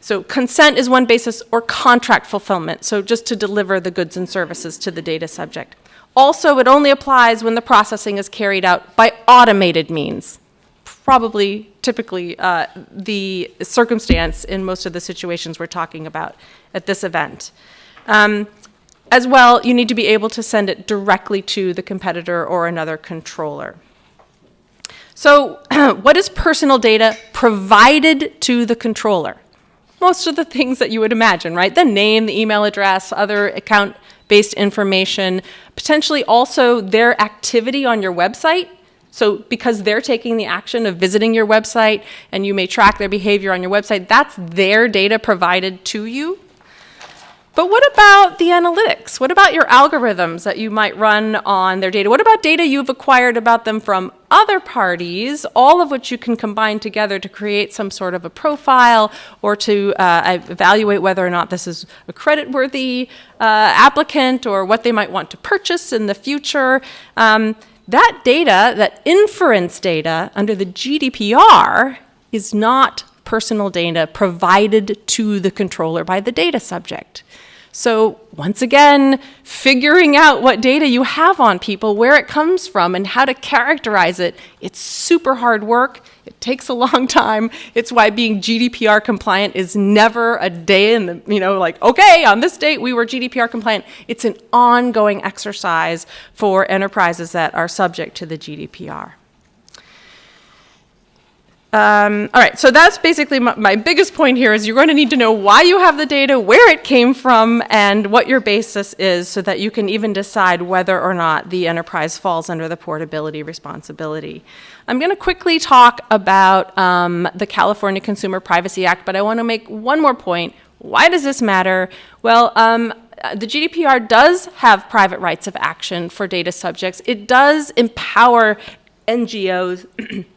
So consent is one basis, or contract fulfillment, so just to deliver the goods and services to the data subject. Also, it only applies when the processing is carried out by automated means. Probably, typically, uh, the circumstance in most of the situations we're talking about at this event. Um, as well, you need to be able to send it directly to the competitor or another controller. So, [clears throat] what is personal data provided to the controller? Most of the things that you would imagine, right? The name, the email address, other account based information, potentially also their activity on your website. So, because they're taking the action of visiting your website and you may track their behavior on your website, that's their data provided to you. But what about the analytics? What about your algorithms that you might run on their data? What about data you've acquired about them from other parties, all of which you can combine together to create some sort of a profile or to uh, evaluate whether or not this is a credit-worthy uh, applicant or what they might want to purchase in the future? Um, that data, that inference data under the GDPR is not personal data provided to the controller by the data subject. So once again, figuring out what data you have on people, where it comes from, and how to characterize it, it's super hard work. It takes a long [laughs] time. It's why being GDPR compliant is never a day in the, you know, like, okay, on this date we were GDPR compliant. It's an ongoing exercise for enterprises that are subject to the GDPR. Um, all right, so that's basically my, my, biggest point here is you're going to need to know why you have the data, where it came from, and what your basis is so that you can even decide whether or not the enterprise falls under the portability responsibility. I'm going to quickly talk about um, the California Consumer Privacy Act, but I want to make one more point. Why does this matter? Well, um, the GDPR does have private rights of action for data subjects. It does empower NGOs [clears throat]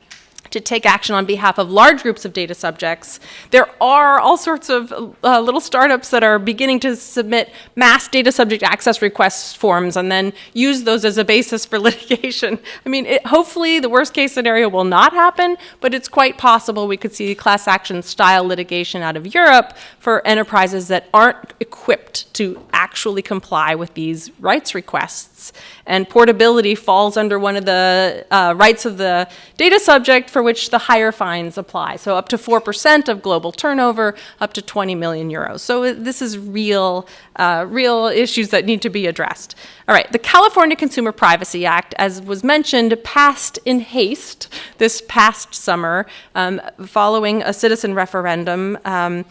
to take action on behalf of large groups of data subjects. There are all sorts of uh, little startups that are beginning to submit mass data subject access request forms and then use those as a basis for [laughs] litigation. I mean, it, hopefully the worst case scenario will not happen, but it's quite possible we could see class action style litigation out of Europe for enterprises that aren't equipped to actually comply with these rights requests. And portability falls under one of the uh, rights of the data subject for which the higher fines apply. So up to 4% of global turnover, up to 20 million euros. So this is real, uh, real issues that need to be addressed. All right, the California Consumer Privacy Act, as was mentioned, passed in haste this past summer um, following a citizen referendum um,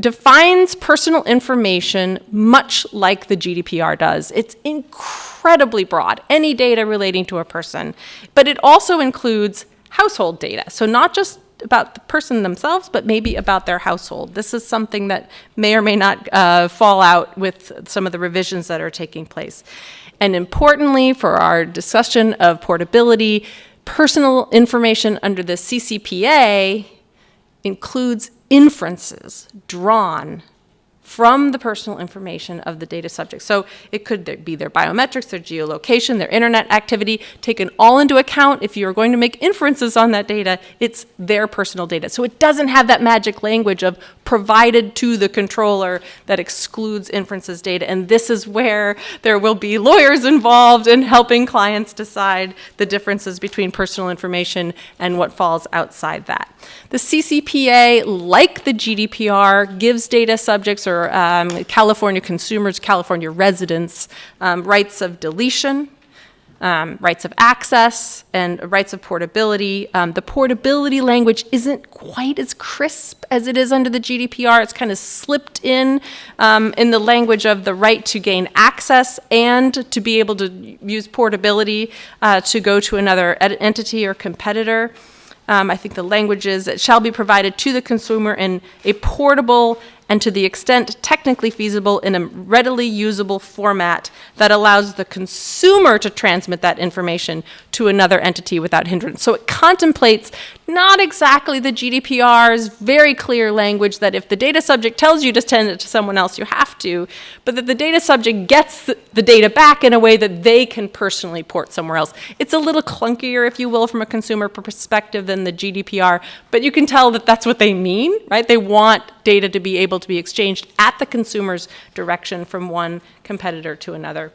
defines personal information much like the GDPR does. It's incredibly broad, any data relating to a person, but it also includes household data. So not just about the person themselves, but maybe about their household. This is something that may or may not uh, fall out with some of the revisions that are taking place. And importantly, for our discussion of portability, personal information under the CCPA includes inferences drawn from the personal information of the data subject. So it could be their biometrics, their geolocation, their internet activity, taken all into account. If you're going to make inferences on that data, it's their personal data. So it doesn't have that magic language of provided to the controller that excludes inferences data. And this is where there will be lawyers involved in helping clients decide the differences between personal information and what falls outside that. The CCPA, like the GDPR, gives data subjects or um, California consumers, California residents, um, rights of deletion, um, rights of access, and rights of portability. Um, the portability language isn't quite as crisp as it is under the GDPR. It's kind of slipped in um, in the language of the right to gain access and to be able to use portability uh, to go to another entity or competitor. Um, I think the language is it shall be provided to the consumer in a portable and to the extent technically feasible in a readily usable format that allows the consumer to transmit that information to another entity without hindrance. So it contemplates not exactly the GDPR's very clear language that if the data subject tells you to send it to someone else, you have to, but that the data subject gets the data back in a way that they can personally port somewhere else. It's a little clunkier, if you will, from a consumer perspective than the GDPR, but you can tell that that's what they mean, right? They want data to be able to be exchanged at the consumer's direction from one competitor to another.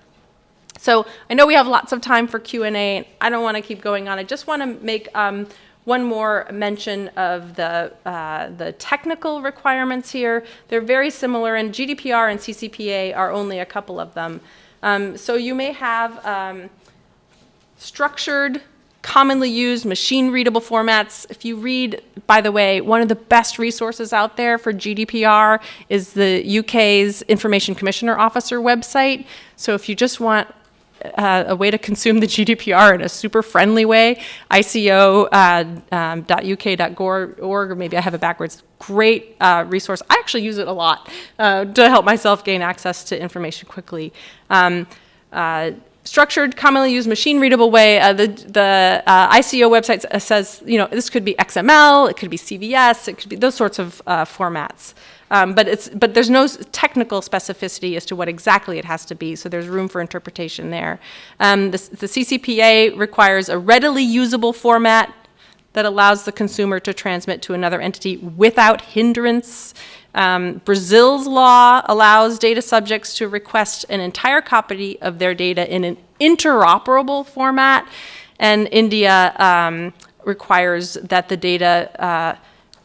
So I know we have lots of time for Q&A, and I don't want to keep going on. I just want to make um, one more mention of the, uh, the technical requirements here. They're very similar, and GDPR and CCPA are only a couple of them. Um, so you may have um, structured, commonly used, machine-readable formats. If you read, by the way, one of the best resources out there for GDPR is the UK's Information Commissioner Officer website. So if you just want uh, a way to consume the GDPR in a super friendly way. ICO.uk.gov.org, or maybe I have it backwards. Great uh, resource. I actually use it a lot uh, to help myself gain access to information quickly. Um, uh, structured, commonly used, machine-readable way. Uh, the the uh, ICO website says, you know, this could be XML, it could be CVS, it could be those sorts of formats. Um, but, it's, but there's no technical specificity as to what exactly it has to be, so there's room for interpretation there. Um, the, the CCPA requires a readily usable format that allows the consumer to transmit to another entity without hindrance. Um, Brazil's law allows data subjects to request an entire copy of their data in an interoperable format, and India um, requires that the data uh,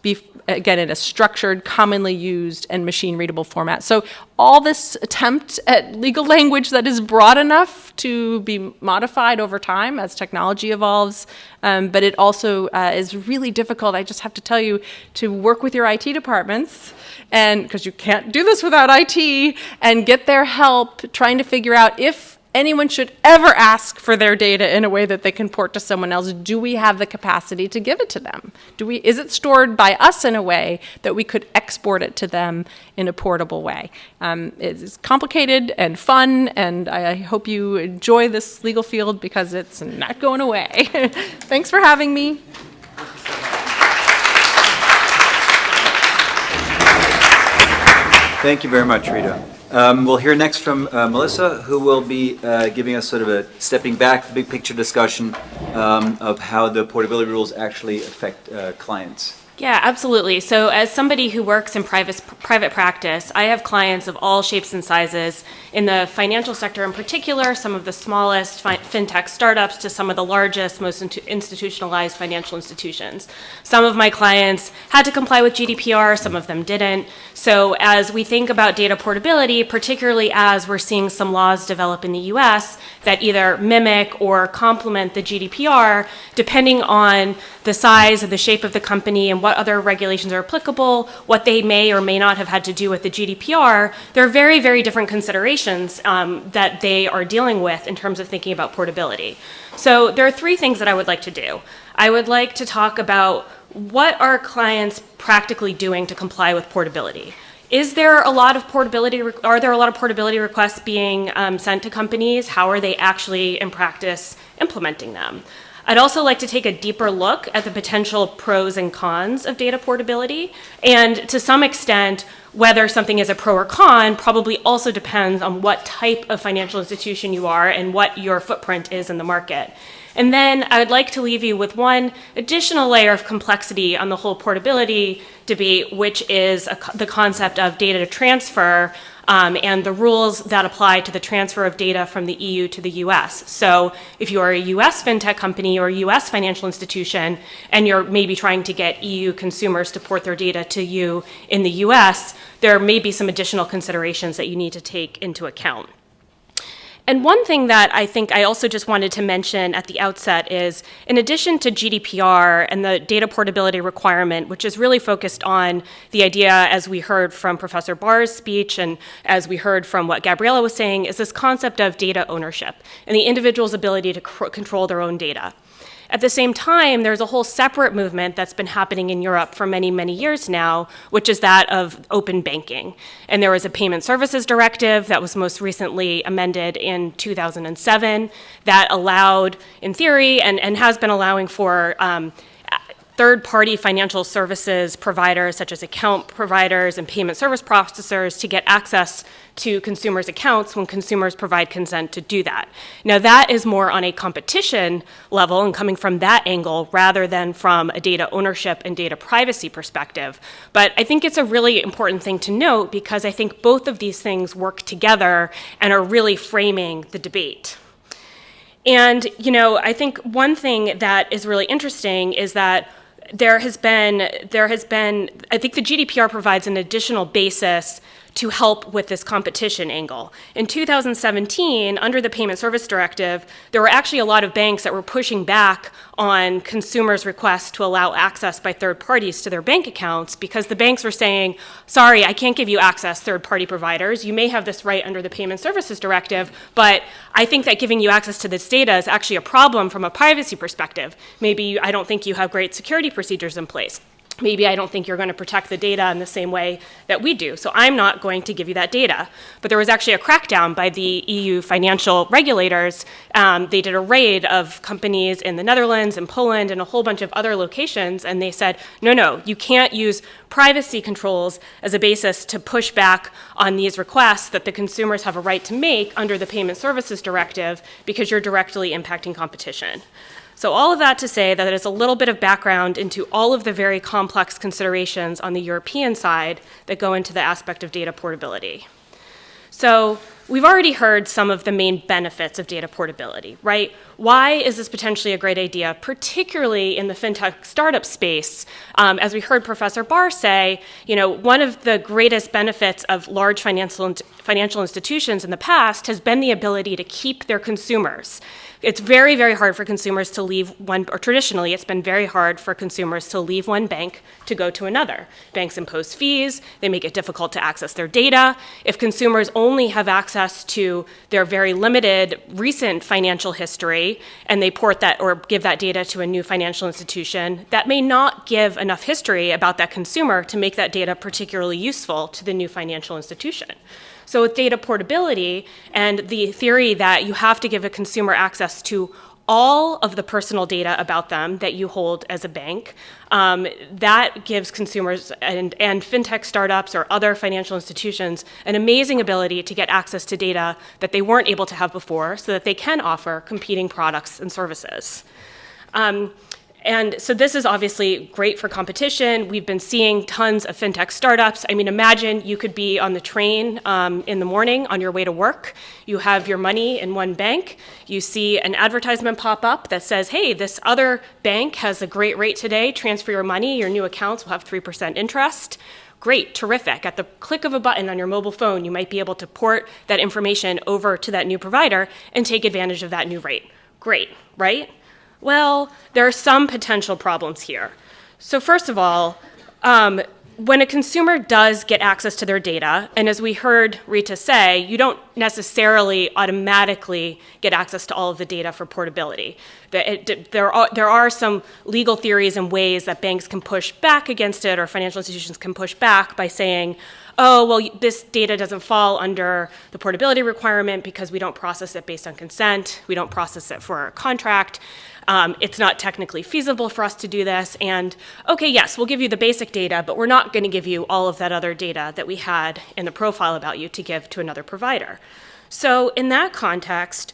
be again in a structured, commonly used, and machine readable format. So all this attempt at legal language that is broad enough to be modified over time as technology evolves, um, but it also uh, is really difficult, I just have to tell you, to work with your IT departments and because you can't do this without IT and get their help trying to figure out if anyone should ever ask for their data in a way that they can port to someone else, do we have the capacity to give it to them? Do we, is it stored by us in a way that we could export it to them in a portable way? Um, it's complicated and fun, and I hope you enjoy this legal field because it's not going away. [laughs] Thanks for having me. Thank you very much, Rita. Um, we'll hear next from uh, Melissa, who will be uh, giving us sort of a stepping back, big picture discussion um, of how the portability rules actually affect uh, clients. Yeah, absolutely. So as somebody who works in private, private practice, I have clients of all shapes and sizes in the financial sector in particular, some of the smallest fi fintech startups to some of the largest, most institutionalized financial institutions. Some of my clients had to comply with GDPR, some of them didn't. So as we think about data portability, particularly as we're seeing some laws develop in the US that either mimic or complement the GDPR, depending on the size and the shape of the company and what other regulations are applicable, what they may or may not have had to do with the GDPR, there are very, very different considerations um, that they are dealing with in terms of thinking about portability. So there are three things that I would like to do. I would like to talk about what are clients practically doing to comply with portability. Is there a lot of portability, are there a lot of portability requests being um, sent to companies? How are they actually in practice implementing them? I'd also like to take a deeper look at the potential pros and cons of data portability. And to some extent, whether something is a pro or con probably also depends on what type of financial institution you are and what your footprint is in the market. And then I would like to leave you with one additional layer of complexity on the whole portability debate, which is a, the concept of data transfer um, and the rules that apply to the transfer of data from the EU to the US. So if you are a US fintech company or a US financial institution and you're maybe trying to get EU consumers to port their data to you in the US, there may be some additional considerations that you need to take into account. And one thing that I think I also just wanted to mention at the outset is, in addition to GDPR and the data portability requirement, which is really focused on the idea, as we heard from Professor Barr's speech and as we heard from what Gabriela was saying, is this concept of data ownership and the individual's ability to control their own data. At the same time, there's a whole separate movement that's been happening in Europe for many, many years now, which is that of open banking. And there was a payment services directive that was most recently amended in 2007 that allowed, in theory, and, and has been allowing for um, third-party financial services providers such as account providers and payment service processors to get access to consumers' accounts when consumers provide consent to do that. Now that is more on a competition level and coming from that angle rather than from a data ownership and data privacy perspective. But I think it's a really important thing to note because I think both of these things work together and are really framing the debate. And, you know, I think one thing that is really interesting is that there has been, there has been, I think the GDPR provides an additional basis to help with this competition angle. In 2017, under the Payment Service Directive, there were actually a lot of banks that were pushing back on consumers' requests to allow access by third parties to their bank accounts because the banks were saying, sorry, I can't give you access, third party providers. You may have this right under the Payment Services Directive, but I think that giving you access to this data is actually a problem from a privacy perspective. Maybe I don't think you have great security procedures in place maybe I don't think you're going to protect the data in the same way that we do. So I'm not going to give you that data. But there was actually a crackdown by the EU financial regulators. Um, they did a raid of companies in the Netherlands and Poland and a whole bunch of other locations. And they said, no, no, you can't use privacy controls as a basis to push back on these requests that the consumers have a right to make under the Payment Services Directive because you're directly impacting competition. So all of that to say that it is a little bit of background into all of the very complex considerations on the European side that go into the aspect of data portability. So we've already heard some of the main benefits of data portability, right? Why is this potentially a great idea, particularly in the fintech startup space? Um, as we heard Professor Barr say, you know, one of the greatest benefits of large financial, financial institutions in the past has been the ability to keep their consumers. It's very, very hard for consumers to leave one, or traditionally, it's been very hard for consumers to leave one bank to go to another. Banks impose fees, they make it difficult to access their data. If consumers only have access to their very limited recent financial history and they port that or give that data to a new financial institution, that may not give enough history about that consumer to make that data particularly useful to the new financial institution. So with data portability and the theory that you have to give a consumer access to all of the personal data about them that you hold as a bank, um, that gives consumers and, and fintech startups or other financial institutions an amazing ability to get access to data that they weren't able to have before so that they can offer competing products and services. Um, and so this is obviously great for competition. We've been seeing tons of fintech startups. I mean, imagine you could be on the train um, in the morning on your way to work. You have your money in one bank. You see an advertisement pop up that says, hey, this other bank has a great rate today. Transfer your money. Your new accounts will have 3% interest. Great, terrific. At the click of a button on your mobile phone, you might be able to port that information over to that new provider and take advantage of that new rate. Great, right? Well, there are some potential problems here. So first of all, um, when a consumer does get access to their data, and as we heard Rita say, you don't necessarily automatically get access to all of the data for portability. There, are, there are some legal theories and ways that banks can push back against it or financial institutions can push back by saying, oh, well, this data doesn't fall under the portability requirement because we don't process it based on consent, we don't process it for a contract. Um, it's not technically feasible for us to do this. And okay, yes, we'll give you the basic data, but we're not going to give you all of that other data that we had in the profile about you to give to another provider. So in that context,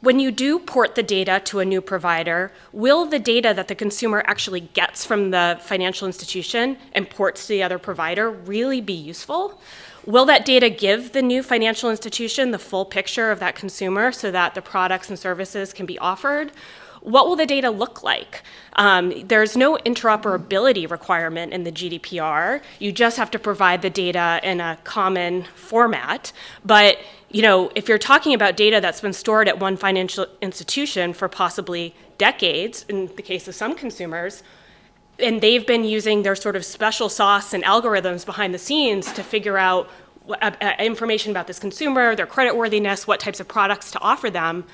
when you do port the data to a new provider, will the data that the consumer actually gets from the financial institution and ports to the other provider really be useful? Will that data give the new financial institution the full picture of that consumer so that the products and services can be offered? What will the data look like? Um, there's no interoperability requirement in the GDPR. You just have to provide the data in a common format. But you know, if you're talking about data that's been stored at one financial institution for possibly decades, in the case of some consumers, and they've been using their sort of special sauce and algorithms behind the scenes to figure out uh, uh, information about this consumer, their credit worthiness, what types of products to offer them,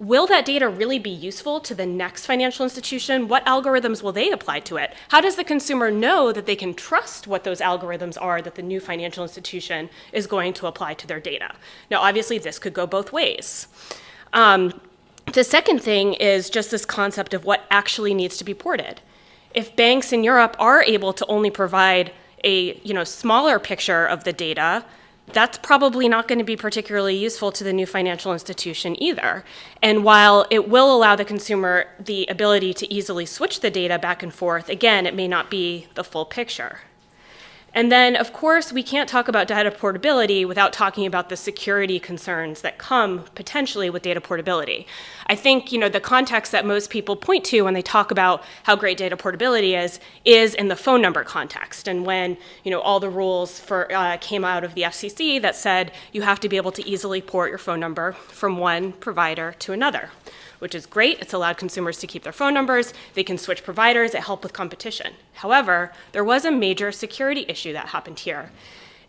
will that data really be useful to the next financial institution? What algorithms will they apply to it? How does the consumer know that they can trust what those algorithms are that the new financial institution is going to apply to their data? Now, obviously, this could go both ways. Um, the second thing is just this concept of what actually needs to be ported. If banks in Europe are able to only provide a you know, smaller picture of the data, that's probably not going to be particularly useful to the new financial institution either. And while it will allow the consumer the ability to easily switch the data back and forth, again, it may not be the full picture. And then, of course, we can't talk about data portability without talking about the security concerns that come potentially with data portability. I think, you know, the context that most people point to when they talk about how great data portability is, is in the phone number context. And when, you know, all the rules for, uh, came out of the FCC that said you have to be able to easily port your phone number from one provider to another which is great. It's allowed consumers to keep their phone numbers. They can switch providers. It helped with competition. However, there was a major security issue that happened here.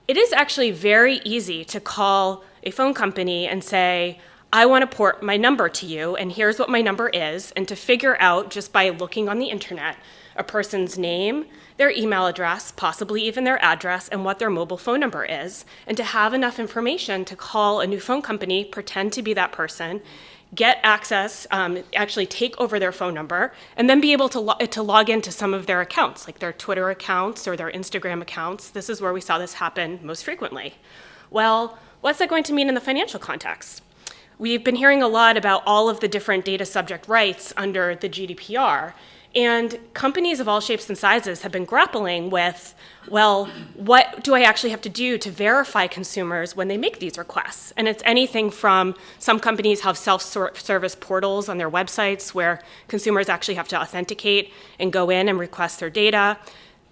It is actually very easy to call a phone company and say, I want to port my number to you, and here's what my number is, and to figure out just by looking on the internet a person's name, their email address, possibly even their address, and what their mobile phone number is, and to have enough information to call a new phone company, pretend to be that person, get access, um, actually take over their phone number, and then be able to, lo to log into some of their accounts, like their Twitter accounts or their Instagram accounts. This is where we saw this happen most frequently. Well, what's that going to mean in the financial context? We've been hearing a lot about all of the different data subject rights under the GDPR, and companies of all shapes and sizes have been grappling with, well, what do I actually have to do to verify consumers when they make these requests? And it's anything from some companies have self-service portals on their websites where consumers actually have to authenticate and go in and request their data.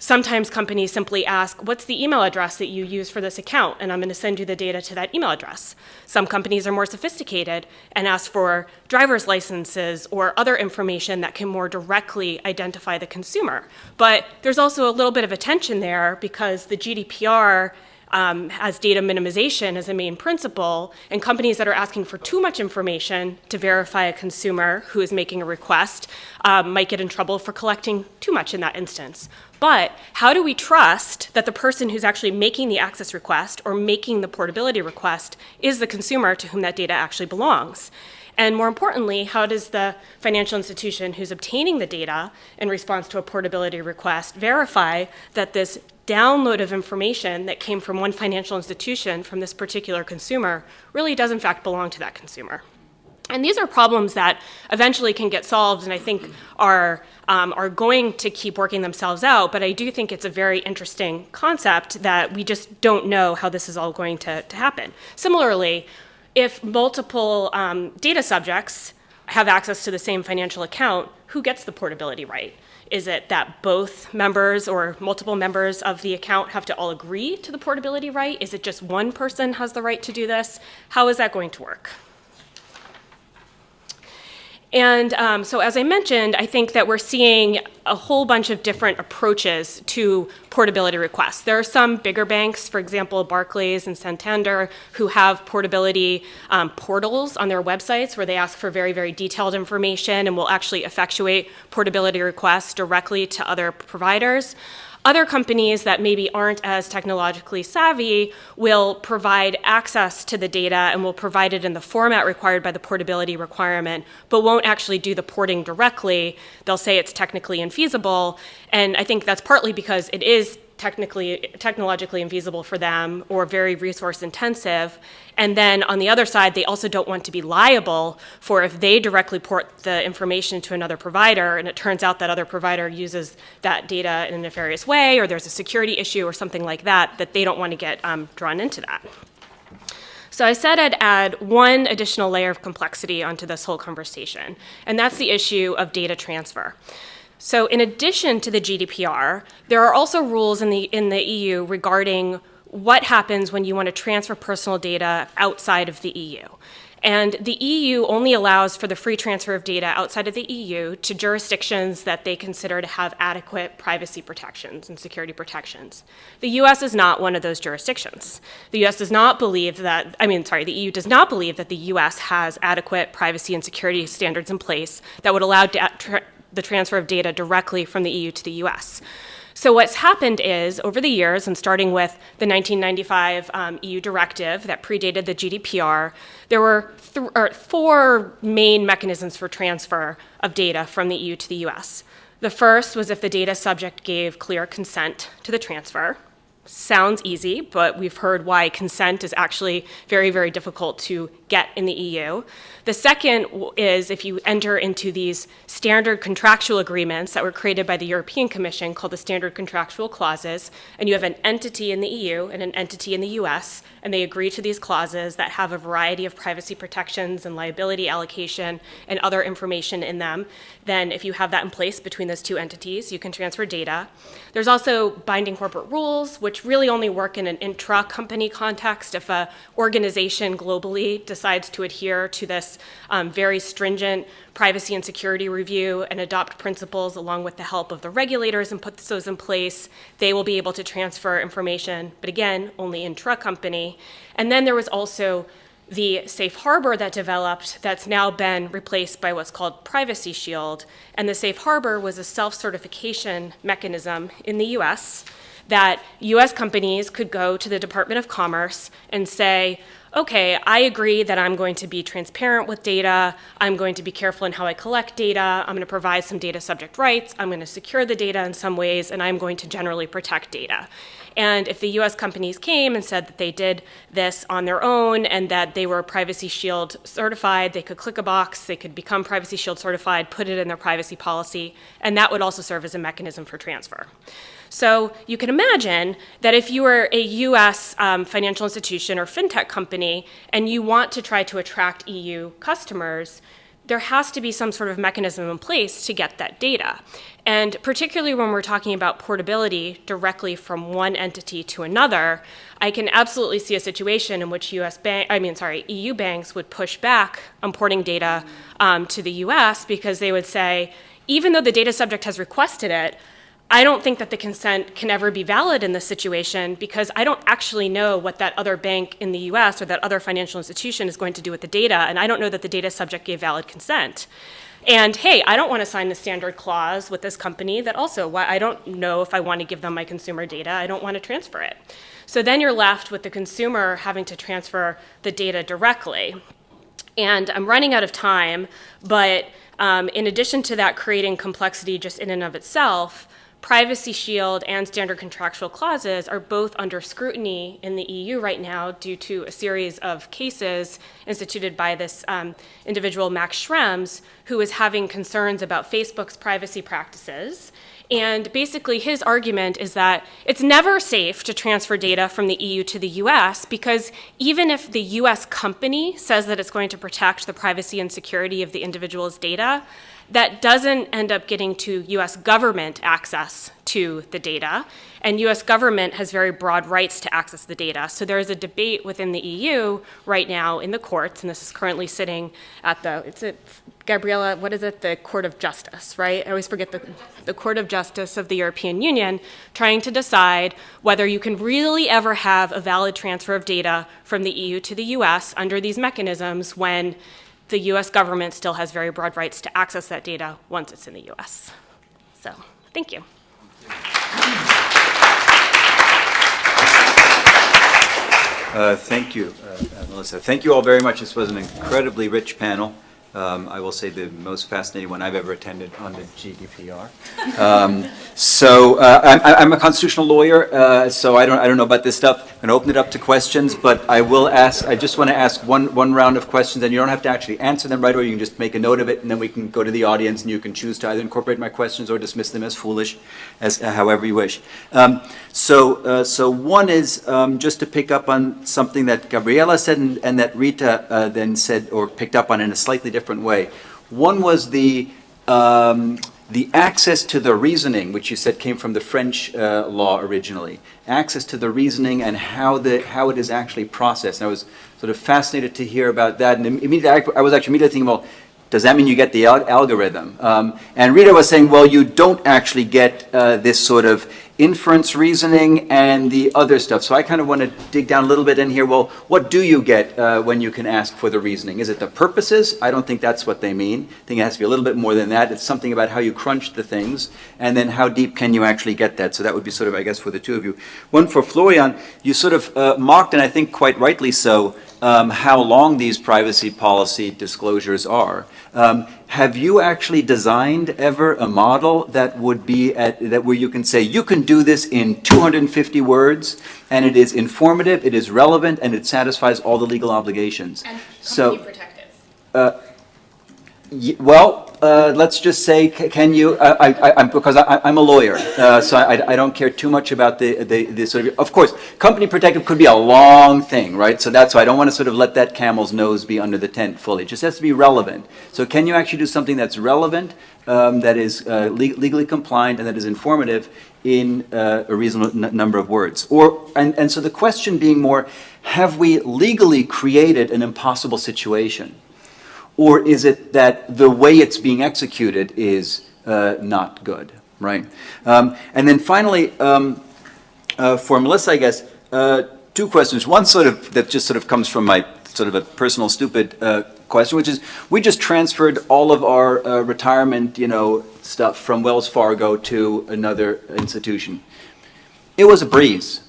Sometimes companies simply ask, what's the email address that you use for this account? And I'm going to send you the data to that email address. Some companies are more sophisticated and ask for driver's licenses or other information that can more directly identify the consumer. But there's also a little bit of a tension there because the GDPR um, has data minimization as a main principle, and companies that are asking for too much information to verify a consumer who is making a request um, might get in trouble for collecting too much in that instance. But how do we trust that the person who's actually making the access request or making the portability request is the consumer to whom that data actually belongs? And more importantly, how does the financial institution who's obtaining the data in response to a portability request verify that this download of information that came from one financial institution from this particular consumer really does in fact belong to that consumer? And these are problems that eventually can get solved and I think are, um, are going to keep working themselves out, but I do think it's a very interesting concept that we just don't know how this is all going to, to happen. Similarly, if multiple um, data subjects have access to the same financial account, who gets the portability right? Is it that both members or multiple members of the account have to all agree to the portability right? Is it just one person has the right to do this? How is that going to work? And um, so, as I mentioned, I think that we're seeing a whole bunch of different approaches to portability requests. There are some bigger banks, for example, Barclays and Santander, who have portability um, portals on their websites where they ask for very, very detailed information and will actually effectuate portability requests directly to other providers. Other companies that maybe aren't as technologically savvy will provide access to the data and will provide it in the format required by the portability requirement, but won't actually do the porting directly. They'll say it's technically infeasible, and I think that's partly because it is technically, technologically infeasible for them or very resource intensive. And then on the other side, they also don't want to be liable for if they directly port the information to another provider and it turns out that other provider uses that data in a nefarious way or there's a security issue or something like that, that they don't want to get um, drawn into that. So I said I'd add one additional layer of complexity onto this whole conversation, and that's the issue of data transfer. So in addition to the GDPR, there are also rules in the, in the EU regarding what happens when you want to transfer personal data outside of the EU. And the EU only allows for the free transfer of data outside of the EU to jurisdictions that they consider to have adequate privacy protections and security protections. The US is not one of those jurisdictions. The US does not believe that, I mean, sorry, the EU does not believe that the US has adequate privacy and security standards in place that would allow tra- the transfer of data directly from the EU to the US. So what's happened is, over the years, and starting with the 1995 um, EU directive that predated the GDPR, there were th- four main mechanisms for transfer of data from the EU to the US. The first was if the data subject gave clear consent to the transfer. Sounds easy, but we've heard why consent is actually very, very difficult to get in the EU. The second is if you enter into these standard contractual agreements that were created by the European Commission called the standard contractual clauses, and you have an entity in the EU and an entity in the US, and they agree to these clauses that have a variety of privacy protections and liability allocation and other information in them, then if you have that in place between those two entities, you can transfer data. There's also binding corporate rules, which really only work in an intra company context if a organization globally decides to adhere to this um, very stringent privacy and security review and adopt principles along with the help of the regulators and put those in place, they will be able to transfer information, but again, only intra company. And then there was also the safe harbor that developed that's now been replaced by what's called Privacy Shield. And the safe harbor was a self certification mechanism in the US that US companies could go to the Department of Commerce and say, okay, I agree that I'm going to be transparent with data. I'm going to be careful in how I collect data. I'm going to provide some data subject rights. I'm going to secure the data in some ways, and I'm going to generally protect data. And if the US companies came and said that they did this on their own and that they were Privacy Shield certified, they could click a box, they could become Privacy Shield certified, put it in their privacy policy, and that would also serve as a mechanism for transfer. So you can imagine that if you are a US um, financial institution or fintech company and you want to try to attract EU customers, there has to be some sort of mechanism in place to get that data. And particularly when we're talking about portability directly from one entity to another, I can absolutely see a situation in which US bank, I mean, sorry, EU banks would push back on porting data um, to the US because they would say, even though the data subject has requested it, I don't think that the consent can ever be valid in this situation because I don't actually know what that other bank in the US or that other financial institution is going to do with the data, and I don't know that the data subject gave valid consent. And hey, I don't want to sign the standard clause with this company that also, why I don't know if I want to give them my consumer data, I don't want to transfer it. So then you're left with the consumer having to transfer the data directly. And I'm running out of time, but um, in addition to that, creating complexity just in and of itself, Privacy Shield and standard contractual clauses are both under scrutiny in the EU right now due to a series of cases instituted by this um, individual, Max Schrems, who is having concerns about Facebook's privacy practices. And basically, his argument is that it's never safe to transfer data from the EU to the US because even if the US company says that it's going to protect the privacy and security of the individual's data, that doesn't end up getting to US government access to the data. And US government has very broad rights to access the data. So there is a debate within the EU right now in the courts, and this is currently sitting at the, it's a, Gabriela, what is it? The Court of Justice, right? I always forget the, the Court of Justice of the European Union, trying to decide whether you can really ever have a valid transfer of data from the EU to the US under these mechanisms when the US government still has very broad rights to access that data once it's in the US. So, thank you. Uh, Thank you, uh, Melissa. Thank you all very much. This was an incredibly rich panel. Um, I will say the most fascinating one I've ever attended on the GDPR. Um, So uh, I'm I'm a constitutional lawyer, uh, so I don't I don't know about this stuff. I'm going to open it up to questions, but I will ask, I just want to ask one one round of questions, and you don't have to actually answer them right away. You can just make a note of it, and then we can go to the audience, and you can choose to either incorporate my questions or dismiss them as foolish, as uh, however you wish. Um, So uh, so one is um, just to pick up on something that Gabriela said and and that Rita uh, then said or picked up on in a slightly different way. One was the um, the access to the reasoning, which you said came from the French uh, law originally, access to the reasoning and how the how it is actually processed. And I was sort of fascinated to hear about that. And immediately, I, I was actually immediately thinking, well, does that mean you get the al- algorithm? Um, and Rita was saying, well, you don't actually get uh, this sort of inference reasoning and the other stuff. So I kind of want to dig down a little bit in here. Well, what do you get uh, when you can ask for the reasoning? Is it the purposes? I don't think that's what they mean. I think it has to be a little bit more than that. It's something about how you crunch the things, and then how deep can you actually get that? So that would be sort of, I guess, for the two of you. One for Florian, you sort of uh, mocked, and I think quite rightly so, um, how long these privacy policy disclosures are. Um, have you actually designed ever a model that would be at that where you can say you can do this in 250 words and it is informative, it is relevant, and it satisfies all the legal obligations? And So- protective. Ye- Well, uh, let's just say, can you, uh, I, I, I'm- because I, I'm a lawyer, uh, so I, I don't care too much about the, the, the sort of, of course, company protective could be a long thing, right? So that's why I don't want to sort of let that camel's nose be under the tent fully. It just has to be relevant. So can you actually do something that's relevant, um, that is uh, le- legally compliant, and that is informative in uh, a reasonable number of words? Or, and, and so the question being more, have we legally created an impossible situation? Or is it that the way it's being executed is uh, not good, right? Um, and then finally, um, uh, for Melissa, I guess, uh, two questions. One sort of that just sort of comes from my sort of a personal stupid uh, question, which is we just transferred all of our uh, retirement, you know, stuff from Wells Fargo to another institution. It was a breeze.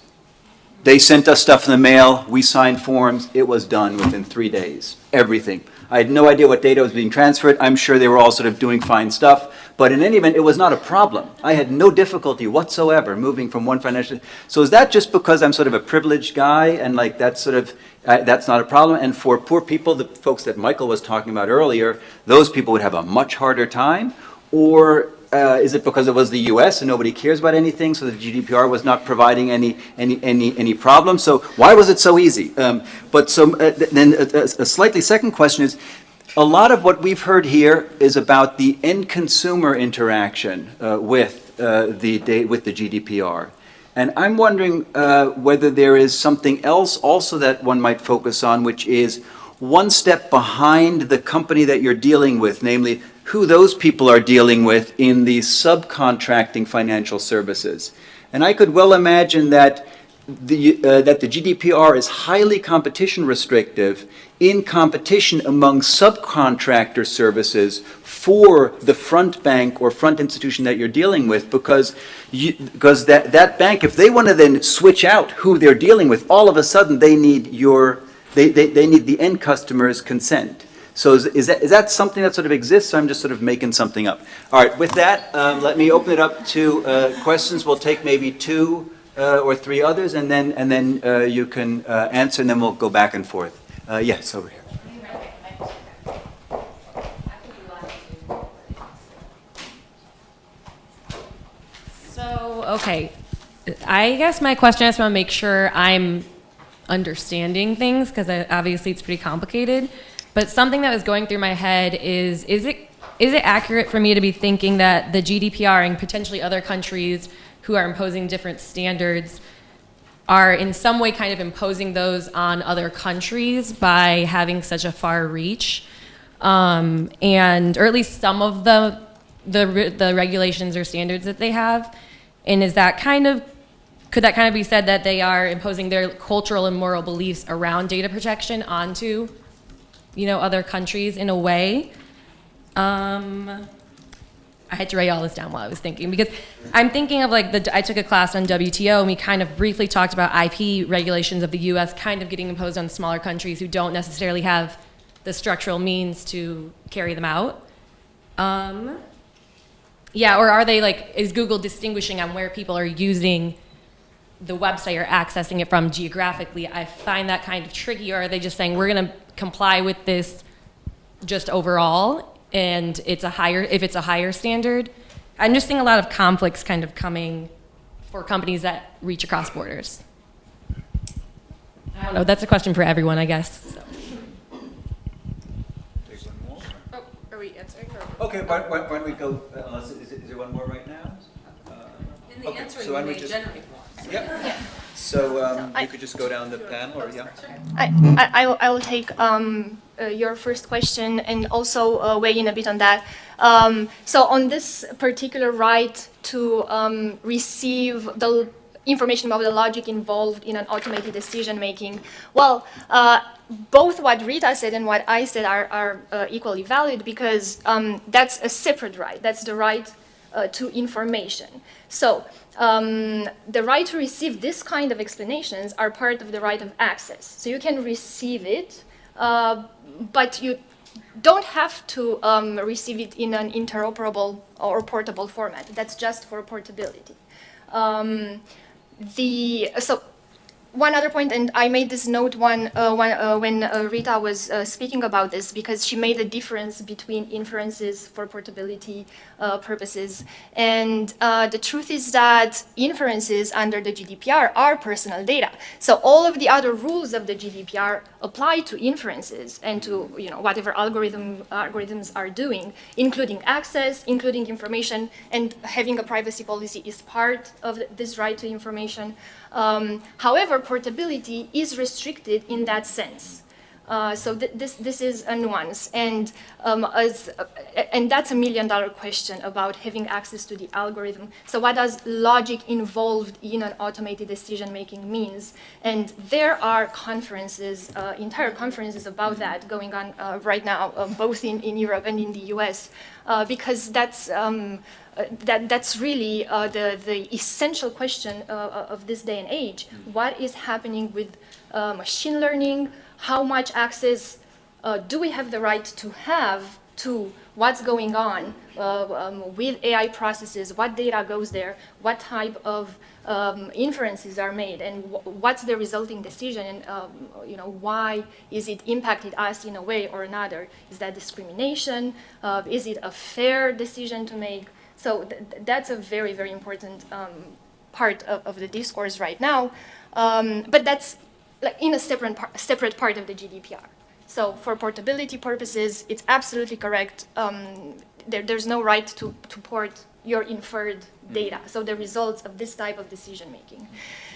They sent us stuff in the mail, we signed forms, it was done within three days, everything. I had no idea what data was being transferred, I'm sure they were all sort of doing fine stuff, but in any event, it was not a problem. I had no difficulty whatsoever moving from one financial, so is that just because I'm sort of a privileged guy and like that's sort of, uh, that's not a problem? And for poor people, the folks that Michael was talking about earlier, those people would have a much harder time? Or uh, is it because it was the U.S. and nobody cares about anything, so the GDPR was not providing any any any any problem? So why was it so easy? Um, but so uh, th- then a, a a slightly second question is. A lot of what we've heard here is about the end consumer interaction uh, with uh, the with the GDPR, and I'm wondering uh, whether there is something else also that one might focus on, which is one step behind the company that you're dealing with, namely who those people are dealing with in the subcontracting financial services. And I could well imagine that the, uh, that the GDPR is highly competition restrictive in competition among subcontractor services for the front bank or front institution that you're dealing with because you, because that, that bank, if they want to then switch out who they're dealing with, all of a sudden they need your, they, they, they need the end customer's consent. So is, is that, is that something that sort of exists, or I'm just sort of making something up? All right, with that, um, let me open it up to uh, questions. We'll take maybe two uh, or three others, and then, and then uh, you can uh, answer, and then we'll go back and forth. Uh, Yes, over here. So, okay, I guess my question is to make sure I'm understanding things because obviously it's pretty complicated. But something that was going through my head is: is it is it accurate for me to be thinking that the GDPR and potentially other countries who are imposing different standards are in some way kind of imposing those on other countries by having such a far reach, um, and or at least some of the the the regulations or standards that they have, and is that kind of could that kind of be said that they are imposing their cultural and moral beliefs around data protection onto, you know, other countries in a way? Um, I had to write all this down while I was thinking because I'm thinking of like the I took a class on WTO and we kind of briefly talked about IP regulations of the U.S. kind of getting imposed on smaller countries who don't necessarily have the structural means to carry them out. Um, yeah, or are they like is Google distinguishing on where people are using the website or accessing it from geographically? I find that kind of tricky. Or are they just saying we're going to comply with this just overall and it's a higher if it's a higher standard i'm just seeing a lot of conflicts kind of coming for companies that reach across borders i don't know that's a question for everyone i guess so. Oh, are we answering Okay, why, why, why don't we go, uh, unless, is, is there one more right now? Uh, In the okay, answering, so why we may just- generate one. Yep. So, um, I- you could just go down the panel, or, yeah? I, I, I will- take um, uh, your first question and also uh, weigh in a bit on that. Um, so on this particular right to um, receive the information about the logic involved in an automated decision making, well, uh, both what Rita said and what I said are, are uh, equally valid because um, that's a separate right. That's the right uh, to information. So um, the right to receive this kind of explanations are part of the right of access. So you can receive it, uh, but you don't have to um, receive it in an interoperable or portable format. That's just for portability. Um, the so one other point, and I made this note one, uh, uh, when uh, Rita was uh, speaking about this because she made a difference between inferences for portability uh, purposes. And uh, the truth is that inferences under the GDPR are personal data. So all of the other rules of the GDPR apply to inferences and to you know whatever algorithm algorithms are doing, including access, including information, and having a privacy policy is part of this right to information. Um, however, portability is restricted in that sense. Uh, so th- this this is a nuance, and um, as uh, and that's a million dollar question about having access to the algorithm. So what does logic involved in an automated decision making means? And there are conferences, uh, entire conferences about that going on uh, right now, uh, both in, in Europe and in the U.S. Uh, because that's um, uh, that, that's really uh, the, the essential question uh, of this day and age. What is happening with uh, machine learning? How much access uh, do we have the right to have to what's going on uh, um, with AI processes? What data goes there? What type of um, inferences are made? And wh- what's the resulting decision? And um, you know, why is it impacted us in a way or another? Is that discrimination? Uh, is it a fair decision to make? So th- that's a very, very important um, part of, of the discourse right now. Um, but that's like in a separate, par- separate part of the GDPR. So for portability purposes, it's absolutely correct. Um, there, there's no right to, to port your inferred data, so the results of this type of decision making.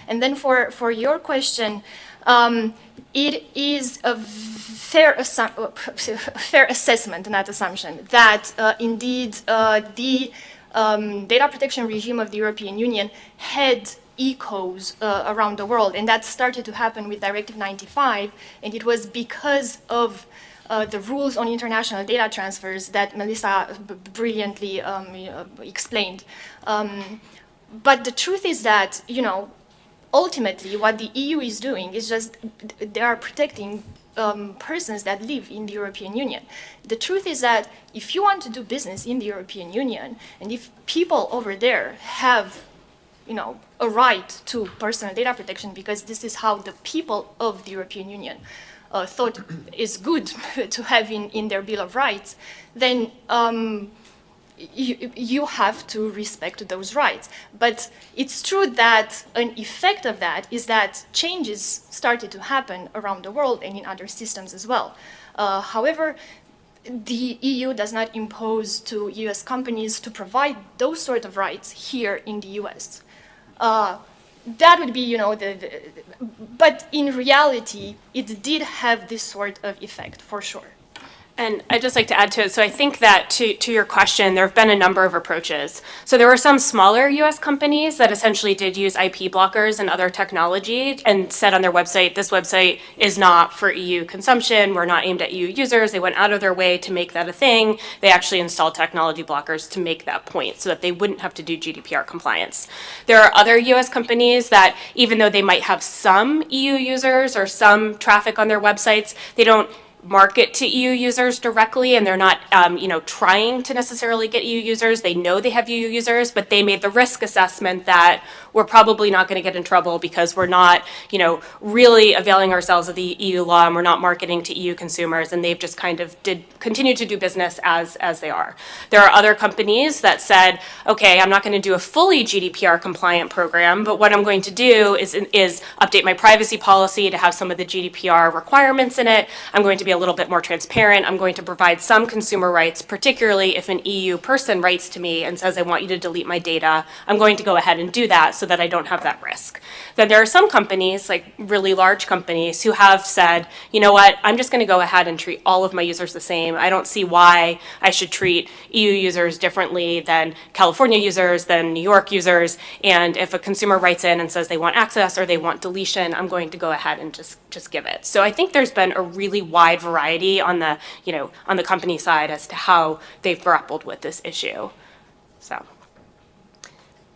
And then for, for your question, um, it is a fair, assu- [laughs] fair assessment, not assumption, that uh, indeed uh, the um, data protection regime of the European Union had echoes uh, around the world, and that started to happen with Directive 95, and it was because of uh, the rules on international data transfers that Melissa brilliantly um, explained. Um, but the truth is that, you know, ultimately what the EU is doing is just they are protecting um, persons that live in the European Union. The truth is that if you want to do business in the European Union, and if people over there have, you know, a right to personal data protection because this is how the people of the European Union uh, thought [coughs] is good [laughs] to have in, in their Bill of Rights, then um, you, you have to respect those rights. But it's true that an effect of that is that changes started to happen around the world and in other systems as well. Uh, however, the EU does not impose to US companies to provide those sort of rights here in the US. Uh, that would be, you know, the, the, but in reality, it did have this sort of effect for sure. And I'd just like to add to it, so I think that to, to your question, there have been a number of approaches. So there were some smaller US companies that essentially did use IP blockers and other technology and said on their website, this website is not for EU consumption, we're not aimed at EU users. They went out of their way to make that a thing. They actually installed technology blockers to make that point so that they wouldn't have to do GDPR compliance. There are other US companies that, even though they might have some EU users or some traffic on their websites, they don't market to EU users directly and they're not, um, you know, trying to necessarily get EU users. They know they have EU users, but they made the risk assessment that we're probably not going to get in trouble because we're not, you know, really availing ourselves of the EU law and we're not marketing to EU consumers and they've just kind of did continue to do business as as they are. There are other companies that said, okay, I'm not going to do a fully GDPR compliant program, but what I'm going to do is is update my privacy policy to have some of the GDPR requirements in it. I'm going to be a little bit more transparent. I'm going to provide some consumer rights, particularly if an EU person writes to me and says, I want you to delete my data. I'm going to go ahead and do that so that I don't have that risk. Then there are some companies, like really large companies, who have said, you know what, I'm just going to go ahead and treat all of my users the same. I don't see why I should treat EU users differently than California users, than New York users. And if a consumer writes in and says they want access or they want deletion, I'm going to go ahead and just, just give it. So I think there's been a really wide variety on the, you know, on the company side as to how they've grappled with this issue. So.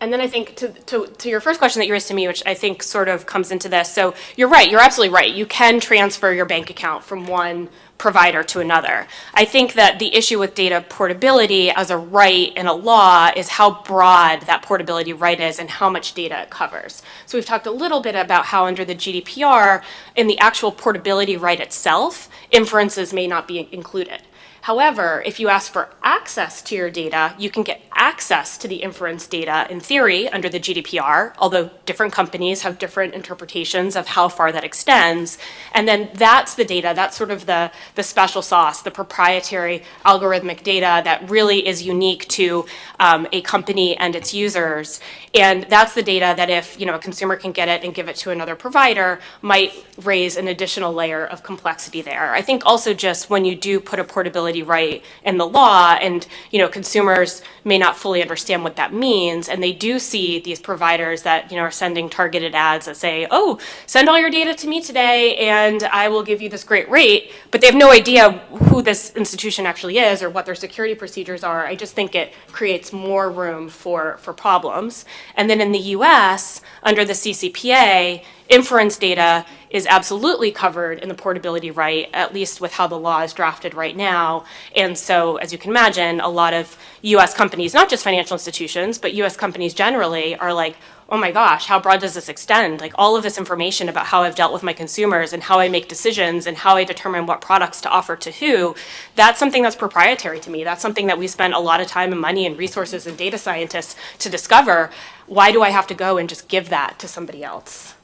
And then I think to, to, to your first question that you raised to me, which I think sort of comes into this. So you're right, you're absolutely right. You can transfer your bank account from one provider to another. I think that the issue with data portability as a right in a law is how broad that portability right is and how much data it covers. So we've talked a little bit about how under the GDPR, in the actual portability right itself, inferences may not be included. However, if you ask for access to your data, you can get access to the inference data in theory under the GDPR, although different companies have different interpretations of how far that extends. And then that's the data, that's sort of the, the special sauce, the proprietary algorithmic data that really is unique to um, a company and its users. And that's the data that if you know a consumer can get it and give it to another provider might raise an additional layer of complexity there. I think also just when you do put a portability right in the law and you know consumers may not fully understand what that means and they do see these providers that you know are sending targeted ads that say, "Oh, send all your data to me today and I will give you this great rate," but they have no idea who this institution actually is or what their security procedures are. I just think it creates more room for for problems. And then in the US, under the CCPA, inference data is absolutely covered in the portability right, at least with how the law is drafted right now. And so, as you can imagine, a lot of US companies, not just financial institutions, but US companies generally, are like, oh my gosh, how broad does this extend? Like all of this information about how I've dealt with my consumers and how I make decisions and how I determine what products to offer to who, that's something that's proprietary to me. That's something that we spend a lot of time and money and resources and data scientists to discover. Why do I have to go and just give that to somebody else?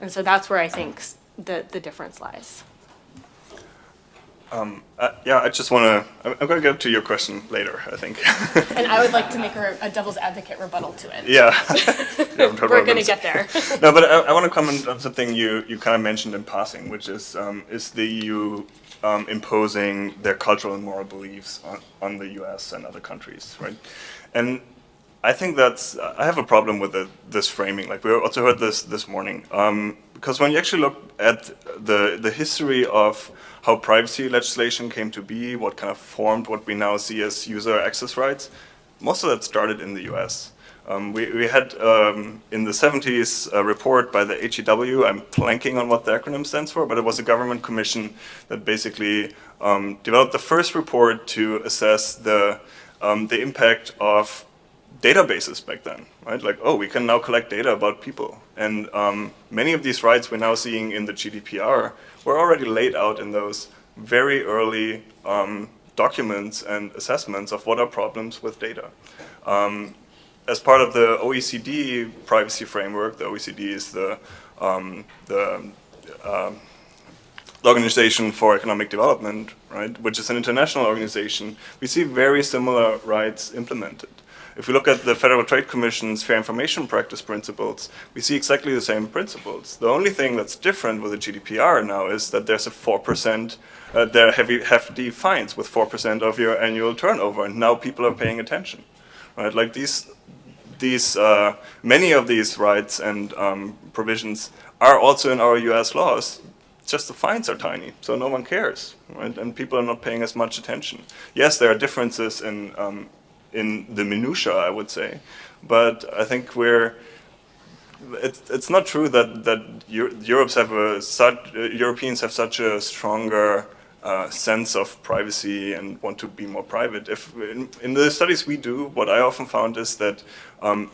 And so that's where I think the, the difference lies. Um, uh, yeah, I just want to, I'm, going to get to your question later, I think. [laughs] And I would like to make a, a devil's advocate rebuttal to it. yeah. [laughs] [laughs] We're going to get there. no, but I, I want to comment on something you, you kind of mentioned in passing, which is um, is the EU um, imposing their cultural and moral beliefs on, on the US and other countries, right? And I think that's, I have a problem with the, this framing. Like we also heard this this morning. Um, because when you actually look at the, the history of how privacy legislation came to be, what kind of formed what we now see as user access rights, most of that started in the US. Um, we, we had um, in the 70s a report by the HEW, I'm planking on what the acronym stands for, but it was a government commission that basically um, developed the first report to assess the, um, the impact of databases back then, right? Like, oh, we can now collect data about people. And um, many of these rights we're now seeing in the GDPR were already laid out in those very early um, documents and assessments of what are problems with data. Um, as part of the OECD privacy framework, the OECD is the, um, the, uh, the Organization for Economic Development, right, which is an international organization, we see very similar rights implemented. If we look at the Federal Trade Commission's Fair Information Practice Principles, we see exactly the same principles. The only thing that's different with the GDPR now is that there's a 4%, uh, there are heavy, hefty fines with 4% of your annual turnover, and now people are paying attention. Right? Like these, these uh, many of these rights and um, provisions are also in our US laws, just the fines are tiny, so no one cares, right? And people are not paying as much attention. Yes, there are differences in um, in the minutia, I would say. But I think we're it's it's not true that that Europe's have a such Europeans have such a stronger uh, sense of privacy and want to be more private. If in, in, the studies we do, what I often found is that um,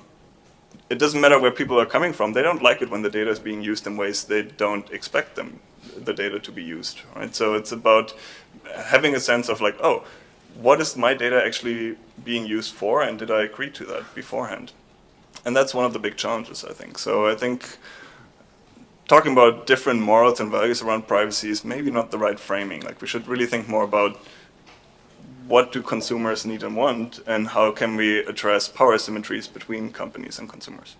it doesn't matter where people are coming from. They don't like it when the data is being used in ways they don't expect them the data to be used. Right. So it's about having a sense of like, oh, what is my data actually being used for and did I agree to that beforehand? And that's one of the big challenges, I think. So I think talking about different morals and values around privacy is maybe not the right framing. Like we should really think more about what do consumers need and want, and how can we address power asymmetries between companies and consumers.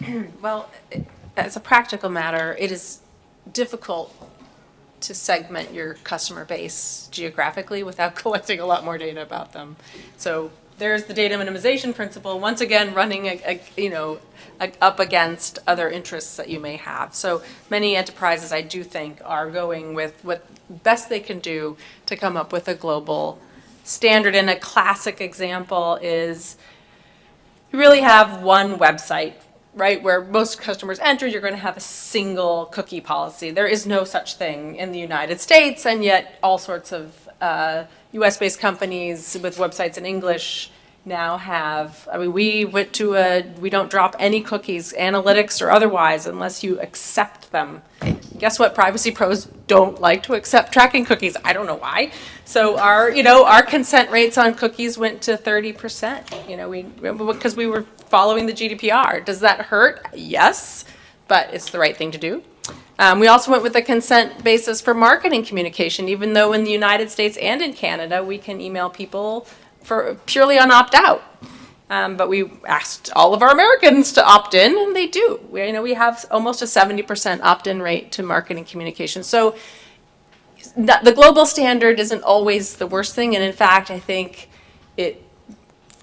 [clears throat] Well, as a practical matter, it is difficult to segment your customer base geographically without [laughs] collecting a lot more data about them. So there's the data minimization principle, once again, running, a- a- you know, a- up against other interests that you may have. So many enterprises, I do think, are going with what best they can do to come up with a global standard. And a classic example is you really have one website, right, where most customers enter, you're going to have a single cookie policy. There is no such thing in the United States, and yet all sorts of uh, US-based companies with websites in English now have, I mean, we went to a, we don't drop any cookies, analytics or otherwise, unless you accept them. Guess what? Privacy pros don't like to accept tracking cookies. I don't know why. So our, you know, our consent rates on cookies went to 30%. You know, we, because we were following the GDPR. Does that hurt? Yes, but it's the right thing to do. Um, we also went with a consent basis for marketing communication, even though in the United States and in Canada, we can email people for purely on opt-out. Um, but we asked all of our Americans to opt in, and they do. We, you know, we have almost a 70% opt-in rate to marketing communication. So the, the global standard isn't always the worst thing, and in fact, I think it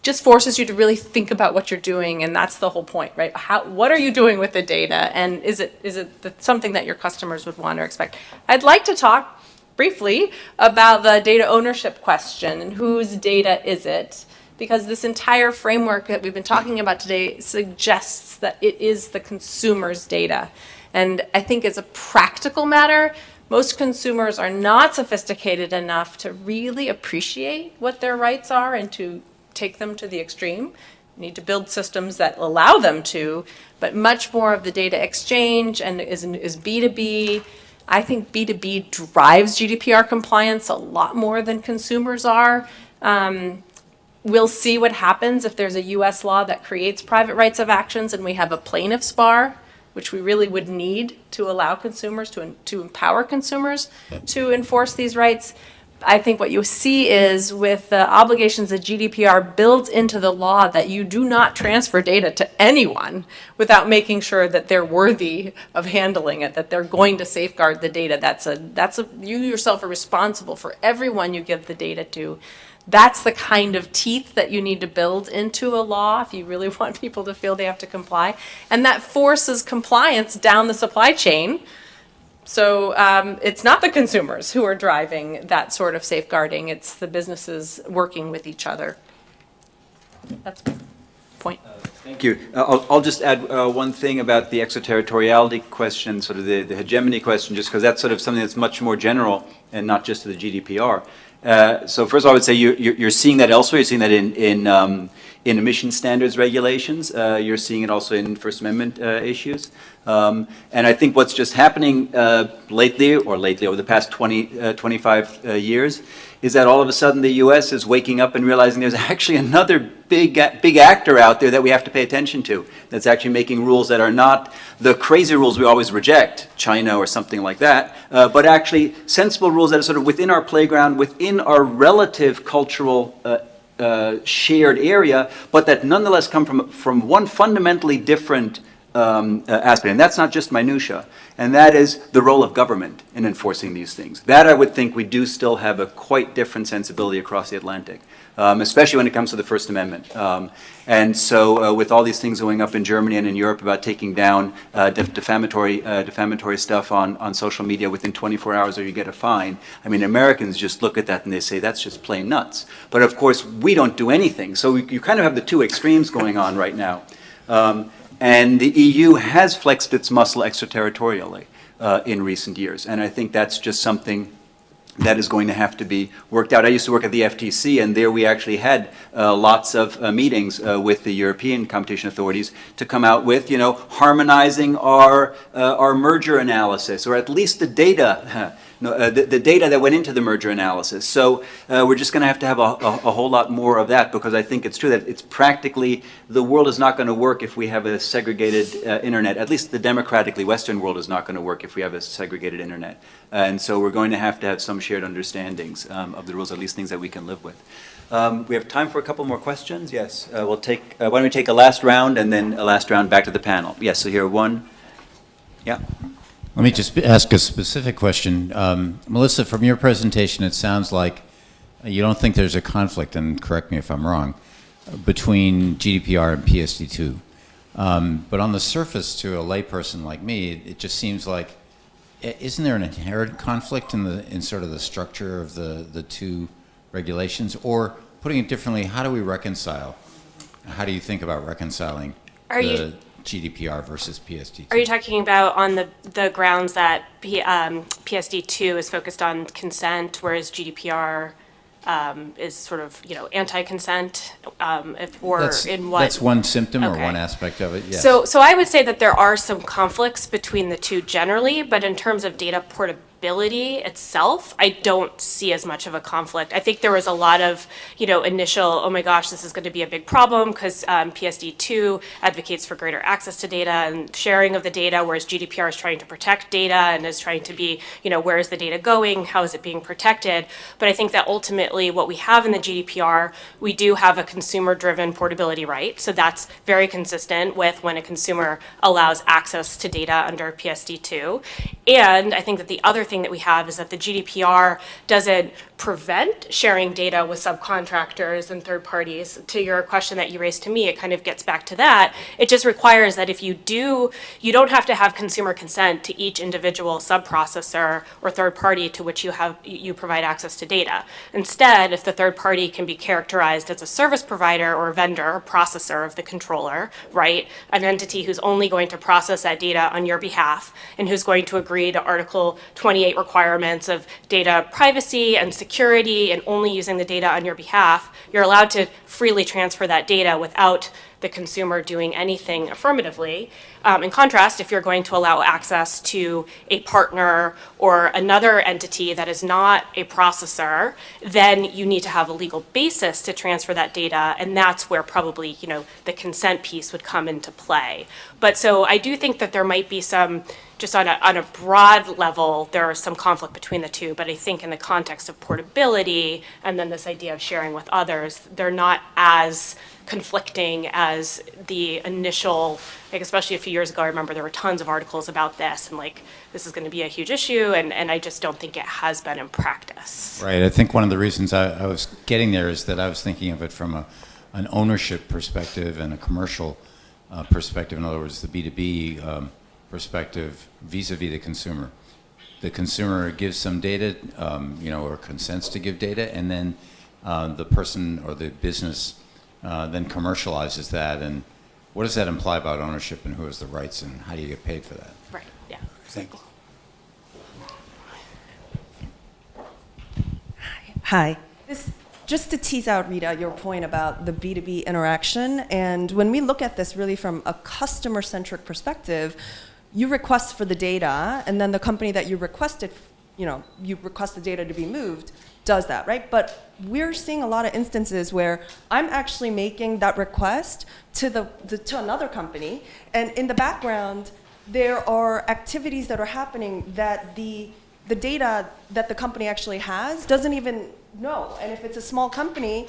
just forces you to really think about what you're doing, and that's the whole point, right? How, what are you doing with the data, and is it is it the, something that your customers would want or expect? I'd like to talk briefly about the data ownership question and whose data is it? Because this entire framework that we've been talking about today suggests that it is the consumer's data. And I think as a practical matter, most consumers are not sophisticated enough to really appreciate what their rights are and to take them to the extreme. Need to build systems that allow them to, but much more of the data exchange and is, is B2B. I think B2B drives GDPR compliance a lot more than consumers are. Um, we'll see what happens if there's a US law that creates private rights of actions and we have a plaintiff's bar, which we really would need to allow consumers, to, to empower consumers to enforce these rights. I think what you see is with the obligations that GDPR builds into the law that you do not transfer data to anyone without making sure that they're worthy of handling it, that they're going to safeguard the data. That's a, that's a, you yourself are responsible for everyone you give the data to. That's the kind of teeth that you need to build into a law if you really [laughs] want people to feel they have to comply. And that forces compliance down the supply chain. So um, it's not the consumers who are driving that sort of safeguarding, it's the businesses working with each other. That's my point. Thank you. Uh, I'll, I'll just add uh, one thing about the extraterritoriality question, sort of the, the hegemony question, just because that's sort of something that's much more general and not just to the GDPR. Uh, so first of all, I would say you, you're, you're seeing that elsewhere. You're seeing that in, in, um, in emission standards regulations. Uh, you're seeing it also in First Amendment uh, issues. Um, and I think what's just happening uh, lately, or lately over the past 20, uh, 25 uh, years, is that all of a sudden the U.S. is waking up and realizing there's [laughs] actually another big, big actor out there that we have to pay attention to, that's actually making rules that are not the crazy rules we always reject, China or something like that, uh, but actually sensible rules that are sort of within our playground, within our relative cultural uh, uh, shared area, but that nonetheless come from, from one fundamentally different um, uh, aspect. And that's not just minutia. And that is the role of government in enforcing these things. That I would think we do still have a quite different sensibility across the Atlantic, um, especially when it comes to the First Amendment. Um, and so uh, with all these things going up in Germany and in Europe about taking down uh, def defamatory, uh, defamatory stuff on, on social media within 24 hours or you get a fine, I mean, Americans just look at that and they say, that's just plain nuts. But of course, we don't do anything. So we, you kind of have the two extremes going on right now. Um, and the EU has flexed its muscle extraterritorially uh, in recent years. And I think that's just something that is going to have to be worked out. I used to work at the FTC, and there we actually had uh, lots of uh, meetings uh, with the European competition authorities to come out with, you know, harmonizing our, uh, our merger analysis, or at least the data [laughs] uh, the, the data that went into the merger analysis. So uh, we're just going to have to have a, a, a whole lot more of that because I think it's true that it's practically, the world is not going to work if we have a segregated uh, internet. At least the democratically Western world is not going to work if we have a segregated internet. and so we're going to have to have some shared understandings um, of the rules, at least things that we can live with. Um, we have time for a couple more questions. Yes, uh, we'll take, uh, why don't we take a last round and then a last round back to the panel? Yes, so here, one. Yeah. Let me just ask a specific question. Um, Melissa, from your presentation, it sounds like you don't think there's a conflict, and correct me if I'm wrong, between GDPR and PSD2. Um, but on the surface, to a layperson like me, it, it just seems like, isn't there an inherent conflict in the in sort of the structure of the the two regulations? Or putting it differently, how do we reconcile? How do you think about reconciling Are the you- GDPR versus PSD2? Are you talking about on the, the grounds that P, um, PSD two is focused on consent, whereas GDPR um, is sort of, you know, anti-consent, um, if, or that's, in what? That's one symptom or one aspect of it, yes. So, so I would say that there are some conflicts between the two generally, but in terms of data portability itself, I don't see as much of a conflict. I think there was a lot of, you know, initial, oh my gosh, this is going to be a big problem because um, PSD2 advocates for greater access to data and sharing of the data, whereas GDPR is trying to protect data and is trying to be, you know, where is the data going? How is it being protected? But I think that ultimately what we have in the GDPR, we do have a consumer-driven portability right. So that's very consistent with when a consumer allows access to data under PSD2. And I think that the other thing that we have is that the GDPR doesn't prevent sharing data with subcontractors and third parties. To your question that you raised to me, it kind of gets back to that. It just requires that if you do, you don't have to have consumer consent to each individual subprocessor or third party to which you have you provide access to data. Instead, if the third party can be characterized as a service provider or vendor or processor of the controller, right? An entity who's only going to process that data on your behalf and who's going to agree to Article 28 requirements of data privacy and security and only using the data on your behalf, you're allowed to freely transfer that data without the consumer doing anything affirmatively. Um, in contrast, if you're going to allow access to a partner or another entity that is not a processor, then you need to have a legal basis to transfer that data, and that's where probably you know the consent piece would come into play. But so I do think that there might be some just on a, on a broad level, there is some conflict between the two, but I think in the context of portability and then this idea of sharing with others, they're not as conflicting as the initial, like especially a few years ago, I remember there were tons of articles about this and like, this is gonna be a huge issue, and, and I just don't think it has been in practice. Right. I think one of the reasons I, I was getting there is that I was thinking of it from a, an ownership perspective and a commercial uh, perspective. In other words, the B2B um, perspective vis-a-vis the consumer. The consumer gives some data, um, you know, or consents to give data, and then uh, the person or the business uh, then commercializes that. And what does that imply about ownership and who has the rights and how do you get paid for that? Right, yeah. Thanks. Hi. This, just to tease out, Rita, your point about the B2B interaction, and when we look at this really from a customer-centric perspective, you request for the data, and then the company that you requested, you know, you request the data to be moved, does that, right? But we're seeing a lot of instances where I'm actually making that request to the, the to another company, and in the background, there are activities that are happening that the the data that the company actually has doesn't even know. And if it's a small company,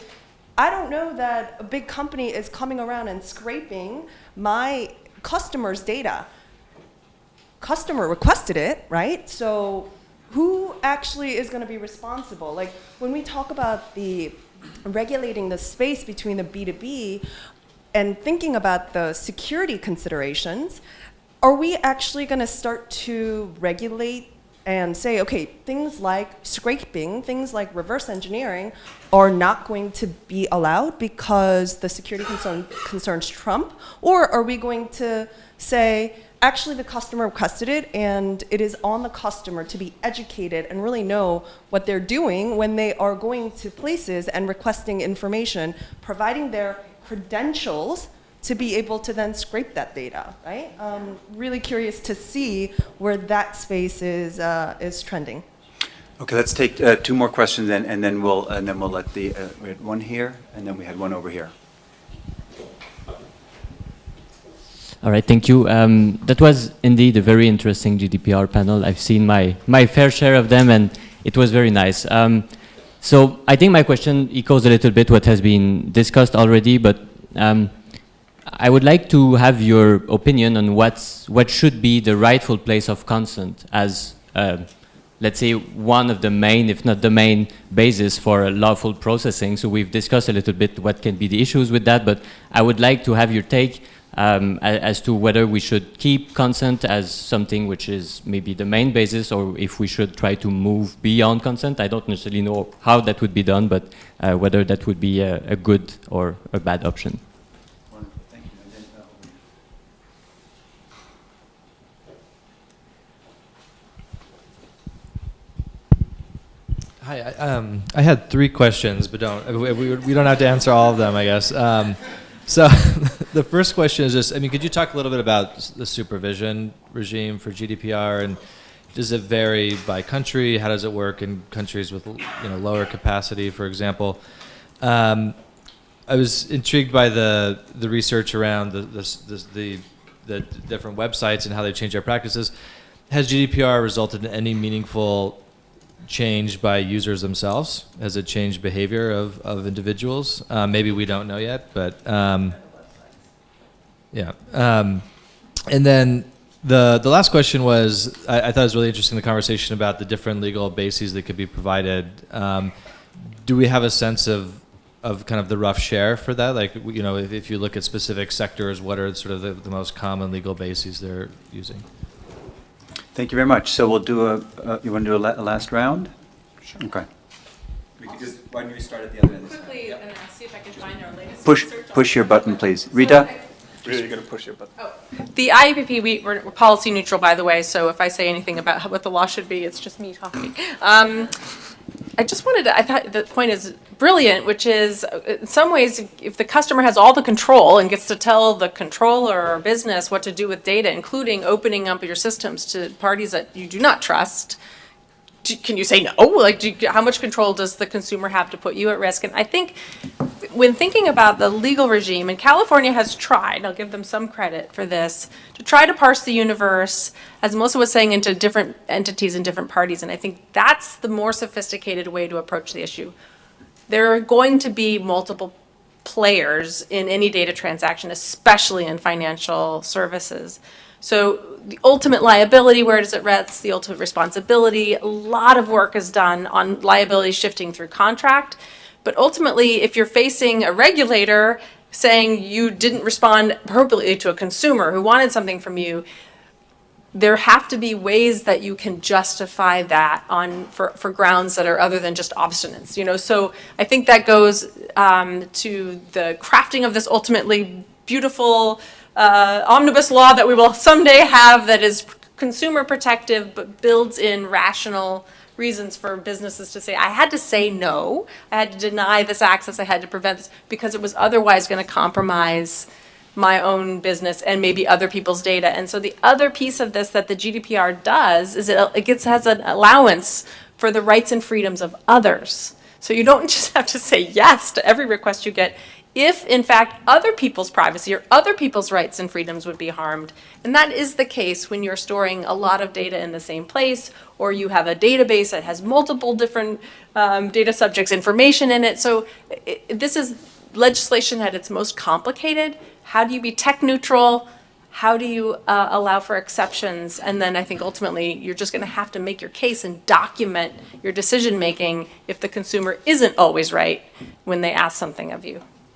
I don't know that a big company is coming around and scraping my customer's data. Customer requested it, right? So who actually is going to be responsible? Like when we talk about the regulating the space between the B2B and thinking about the security considerations, are we actually going to start to regulate and say, okay, things like scraping, things like reverse engineering are not going to be allowed because the security concern, concerns trump? Or are we going to say, actually the customer requested it and it is on the customer to be educated and really know what they're doing when they are going to places and requesting information, providing their credentials to be able to then scrape that data, right? Um, really curious to see where that space is, uh, is trending. Okay, let's take uh, two more questions then, and then we'll, and then we'll let the, uh, we had one here, and then we had one over here. All right, thank you. Um, that was indeed a very interesting GDPR panel. I've seen my, my fair share of them, and it was very nice. Um, so I think my question echoes a little bit what has been discussed already, but um, I would like to have your opinion on what's, what should be the rightful place of consent as, uh, let's say, one of the main, if not the main, basis for lawful processing. So we've discussed a little bit what can be the issues with that, but I would like to have your take um, as to whether we should keep consent as something which is maybe the main basis, or if we should try to move beyond consent. I don't necessarily know how that would be done, but uh, whether that would be a, a good or a bad option. Hi, I, um, I had three questions, but don't we, we, we don't have to answer all of them, I guess. Um, so [laughs] the first question is just, I mean, could you talk a little bit about the supervision regime for GDPR, and does it vary by country? How does it work in countries with you know lower capacity, for example? Um, I was intrigued by the the research around the the, the, the different websites and how they change their practices. Has GDPR resulted in any meaningful change by users themselves? Has it changed behavior of, of individuals? Uh, maybe we don't know yet, but um, yeah. Um, and then the the last question was, I, I thought it was really interesting the conversation about the different legal bases that could be provided. Um, do we have a sense of of kind of the rough share for that? Like, you know, if, if you look at specific sectors, what are sort of the, the most common legal bases they're using? Thank you very much. So we'll do a, uh, you want to do a la- a last round? Sure. Okay. We could just, why don't we start at the other end? Quickly, and I'll see if I can find our latest Push, push your button, please. Rita? Really, you're gonna push it, but. The IAPP, we, we're we're policy neutral, by the way, so if I say anything about what the law should be, it's just me talking. Um, I just wanted to, I thought the point is brilliant, which is, in some ways, if the customer has all the control and gets to tell the controller or business what to do with data, including opening up your systems to parties that you do not trust, do- can you say no? Like, do how much control does the consumer have to put you at risk? And I think when thinking about the legal regime, and California has tried, I'll give them some credit for this, to try to parse the universe, as Melissa was saying, into different entities and different parties. And I think that's the more sophisticated way to approach the issue. There are going to be multiple players in any data transaction, especially in financial services. So the ultimate liability, where does it rest? The ultimate responsibility. A lot of work is done on liability shifting through contract. But ultimately, if you're facing a regulator saying you didn't respond appropriately to a consumer who wanted something from you, there have to be ways that you can justify that on for, for grounds that are other than just obstinance you know so i think that goes um, to the crafting of this ultimately beautiful uh, omnibus law that we will someday have that is consumer protective but builds in rational reasons for businesses to say i had to say no i had to deny this access i had to prevent this because it was otherwise going to compromise my own business and maybe other people's data. And so the other piece of this that the GDPR does is it, it gets has an allowance for the rights and freedoms of others. So you don't [laughs] just have to say yes to every request you get if in fact other people's privacy or other people's rights and freedoms would be harmed. And that is the case when you're storing a lot of data in the same place or you have a database that has multiple different um, data subjects information in it. So i this is legislation at its most complicated. How do you be tech neutral? How do you uh, allow for exceptions? And then I think ultimately you're just going to have to make your case and document your decision making if the consumer isn't always right when they ask something of you.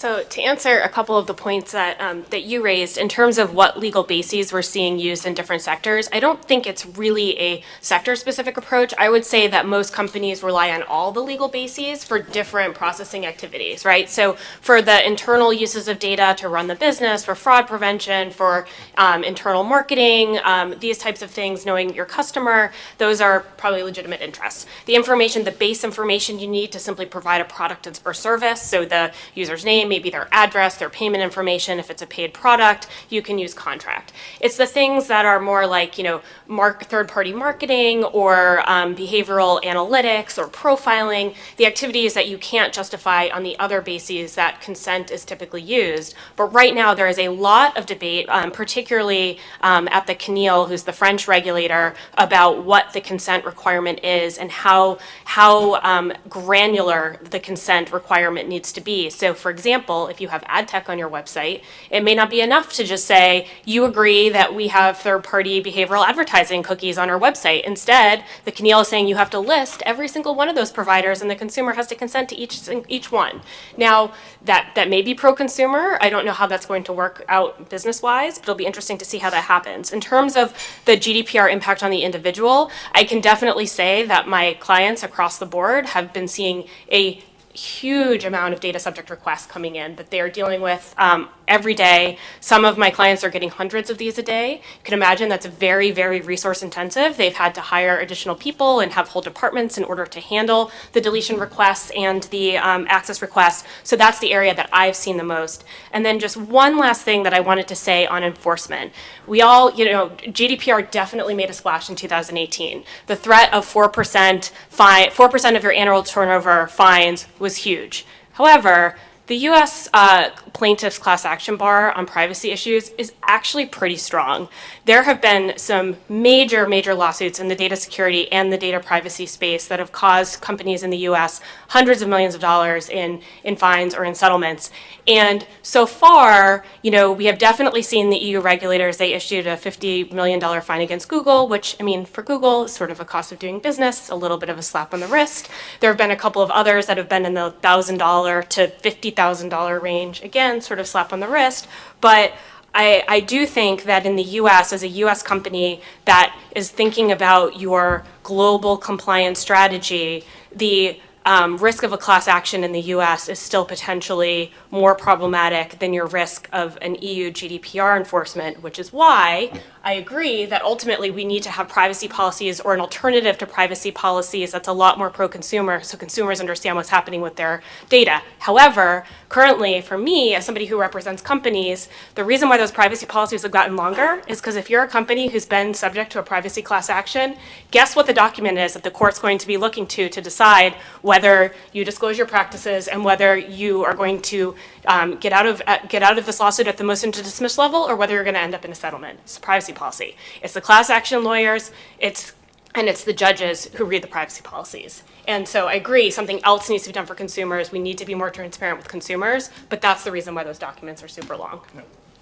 So to answer a couple of the points that um, that you raised in terms of what legal bases we're seeing used in different sectors, I don't think it's really a sector-specific approach. I would say that most companies rely on all the legal bases for different processing activities, right? So for the internal uses of data to run the business, for fraud prevention, for um, internal marketing, um, these types of things, knowing your customer, those are probably legitimate interests. The information, the base information you need to simply provide a product or service, so the user's name, maybe their address, their payment information. If it's a paid product, you can use contract. It's the things that are more like, you know, mark, third-party marketing or um, behavioral analytics or profiling, the activities that you can't justify on the other bases that consent is typically used. But right now, there is a lot of debate, um, particularly um, at the CNIL, who's the French regulator, about what the consent requirement is and how, how um, granular the consent requirement needs to be. So for example, if you have ad tech on your website, it may not be enough to just say, you agree that we have third-party behavioral advertising cookies on our website. Instead, the CNIL is saying you have to list every single one of those providers and the consumer has to consent to each, each one. Now, that, that may be pro-consumer. I don't know how that's going to work out business-wise, but it'll be interesting to see how that happens. In terms of the GDPR impact on the individual, I can definitely say that my clients across the board have been seeing a huge amount of data subject requests coming in that they are dealing with um, every day. Some of my clients are getting hundreds of these a day. You can imagine that's very, very resource intensive. They've had to hire additional people and have whole departments in order to handle the deletion requests and the um, access requests. So that's the area that I've seen the most. And then just one last thing that I wanted to say on enforcement. We all, you know, GDPR definitely made a splash in 2018. The threat of 4% fine, 4% of your annual turnover fines was huge. However, the US uh, plaintiffs' class action bar on privacy issues is actually pretty strong. There have been some major, major lawsuits in the data security and the data privacy space that have caused companies in the US hundreds of millions of dollars in, in fines or in settlements. And so far, you know, we have definitely seen the EU regulators, they issued a $50 million fine against Google, which, I mean, for Google, is sort of a cost of doing business, a little bit of a slap on the wrist. There have been a couple of others that have been in the $1,000 to $50,000 range. Again, sort of slap on the wrist. But I, I do think that in the US, as a US company that is thinking about your global compliance strategy, the um, risk of a class action in the US is still potentially more problematic than your risk of an EU GDPR enforcement, which is why I agree that ultimately we need to have privacy policies or an alternative to privacy policies that's a lot more pro-consumer so consumers understand what's happening with their data. However, currently for me, as somebody who represents companies, the reason why those privacy policies have gotten longer is because if you're a company who's been subject to a privacy class action, guess what the document is that the court's going to be looking to to decide whether you disclose your practices and whether you are going to um, get out of uh, get out of this lawsuit at the motion to dismiss level or whether you're going to end up in a settlement. It's a privacy policy. It's the class action lawyers. It's and it's the judges who read the privacy policies. And so I agree, something else needs to be done for consumers. We need to be more transparent with consumers, but that's the reason why those documents are super long.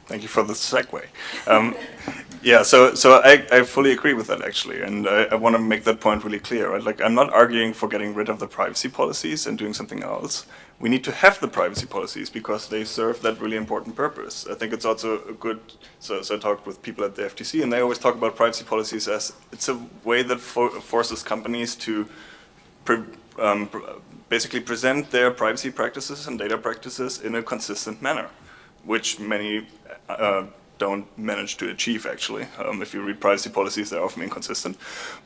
Thank you for the segue. Um, [laughs] yeah, so so I, I fully agree with that actually, and I, I want to make that point really clear. Right? Like I'm not arguing for getting rid of the privacy policies and doing something else. We need to have the privacy policies because they serve that really important purpose. I think it's also a good. So, so I talked with people at the FTC, and they always talk about privacy policies as it's a way that for, forces companies to pre, um, pr basically present their privacy practices and data practices in a consistent manner, which many uh, don't manage to achieve actually. Um, if you read privacy policies, they're often inconsistent.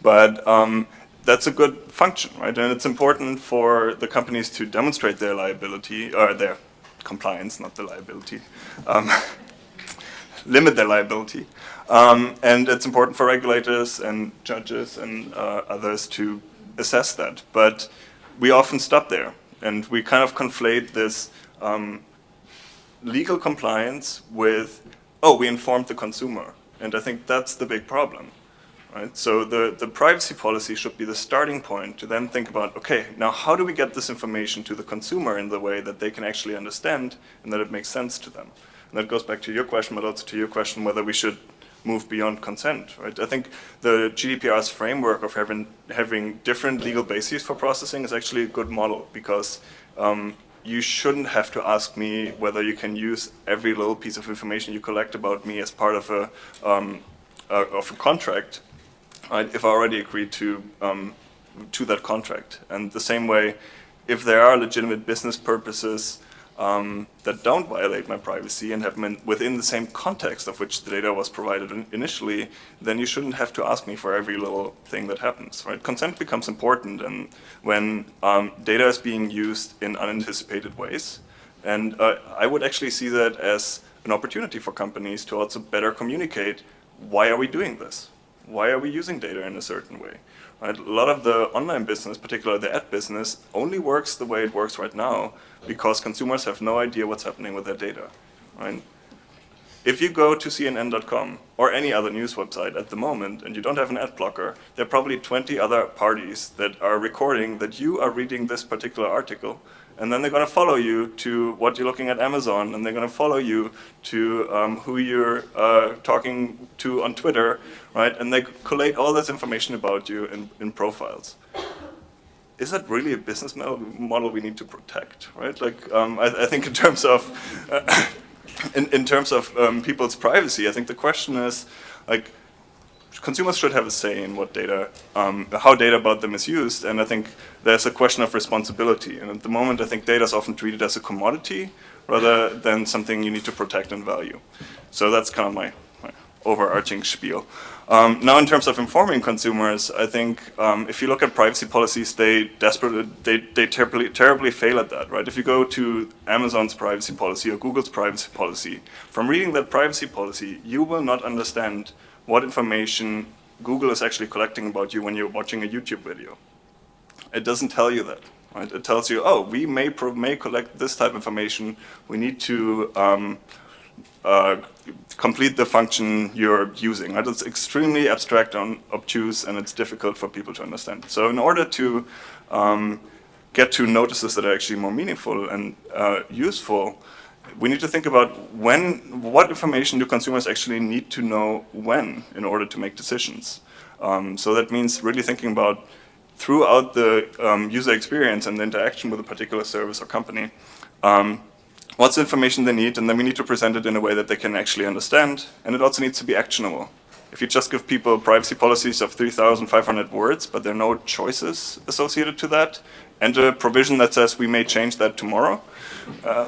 But um, that's a good function, right? And it's important for the companies to demonstrate their liability, or their compliance, not the liability, um, [laughs] limit their liability. Um, and it's important for regulators and judges and uh, others to assess that. But we often stop there, and we kind of conflate this um, legal compliance with, oh, we informed the consumer. And I think that's the big problem. Right? So the, the privacy policy should be the starting point to then think about, okay, now how do we get this information to the consumer in the way that they can actually understand and that it makes sense to them? And that goes back to your question, but also to your question whether we should move beyond consent. Right? I think the GDPR's framework of having, having different legal bases for processing is actually a good model because um, you shouldn't have to ask me whether you can use every little piece of information you collect about me as part of a, um, uh, of a contract right, if I already agreed to, um, to that contract. And the same way, if there are legitimate business purposes um, that don't violate my privacy and have been within the same context of which the data was provided in initially, then you shouldn't have to ask me for every little thing that happens. Right? Consent becomes important, and when um, data is being used in unanticipated ways, And uh, I would actually see that as an opportunity for companies to also better communicate why are we doing this? Why are we using data in a certain way? Right? A lot of the online business, particularly the ad business, only works the way it works right now because consumers have no idea what's happening with their data. Right? If you go to CNN.com or any other news website at the moment and you don't have an ad blocker, there are probably 20 other parties that are recording that you are reading this particular article and then they're going to follow you to what you're looking at Amazon, and they're going to follow you to um, who you're uh, talking to on Twitter, right? And they collate all this information about you in, in profiles. Is that really a business model we need to protect, right? Like, um, I, I, think in terms of uh, [coughs] in, in terms of um, people's privacy, I think the question is like consumers should have a say in what data, um, how data about them is used, and I think there's a question of responsibility. And at the moment, I think data is often treated as a commodity rather than something you need to protect and value. So that's kind of my, my overarching spiel. Um, now, in terms of informing consumers, I think um, if you look at privacy policies, they desperately, they, they terribly, terribly fail at that, right? If you go to Amazon's privacy policy or Google's privacy policy, from reading that privacy policy, you will not understand what information Google is actually collecting about you when you're watching a YouTube video. It doesn't tell you that. Right? It tells you, oh, we may, may collect this type of information. We need to um, uh, complete the function you're using. Right? It's extremely abstract and obtuse, and it's difficult for people to understand. So in order to um, get to notices that are actually more meaningful and uh, useful, we need to think about when, what information do consumers actually need to know when in order to make decisions. Um, so that means really thinking about throughout the um, user experience and the interaction with a particular service or company, um, what's the information they need, and then we need to present it in a way that they can actually understand, and it also needs to be actionable. If you just give people privacy policies of 3,500 words, but there are no choices associated to that, and a provision that says we may change that tomorrow, uh,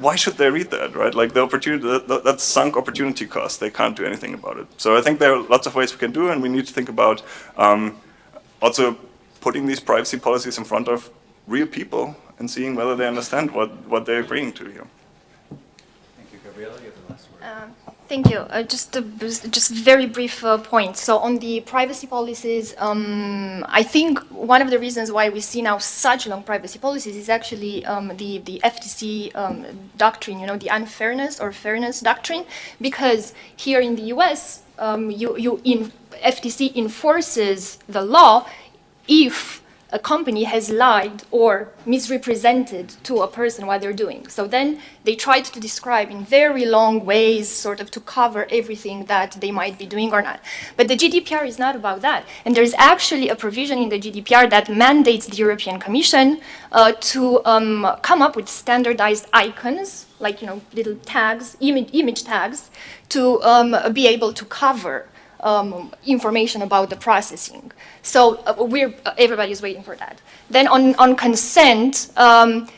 why should they read that, right? Like the opportunity, that, that's sunk opportunity cost. They can't do anything about it. So I think there are lots of ways we can do, and we need to think about um, also putting these privacy policies in front of real people and seeing whether they understand what, what they're agreeing to here. Thank you, Gabriela. You have the last word. Um, Thank you. Uh, just a just very brief uh, point. So on the privacy policies, um, I think one of the reasons why we see now such long privacy policies is actually um, the the FTC um, doctrine. You know, the unfairness or fairness doctrine, because here in the U.S., um, you you in FTC enforces the law if a company has lied or misrepresented to a person what they're doing. So then they tried to describe in very long ways, sort of to cover everything that they might be doing or not. But the GDPR is not about that. And there's actually a provision in the GDPR that mandates the European Commission uh, to um, come up with standardized icons, like you know, little tags, image, image tags, to um, be able to cover um, information about the processing. So uh, we're, uh, everybody's waiting for that. Then on, on consent, um,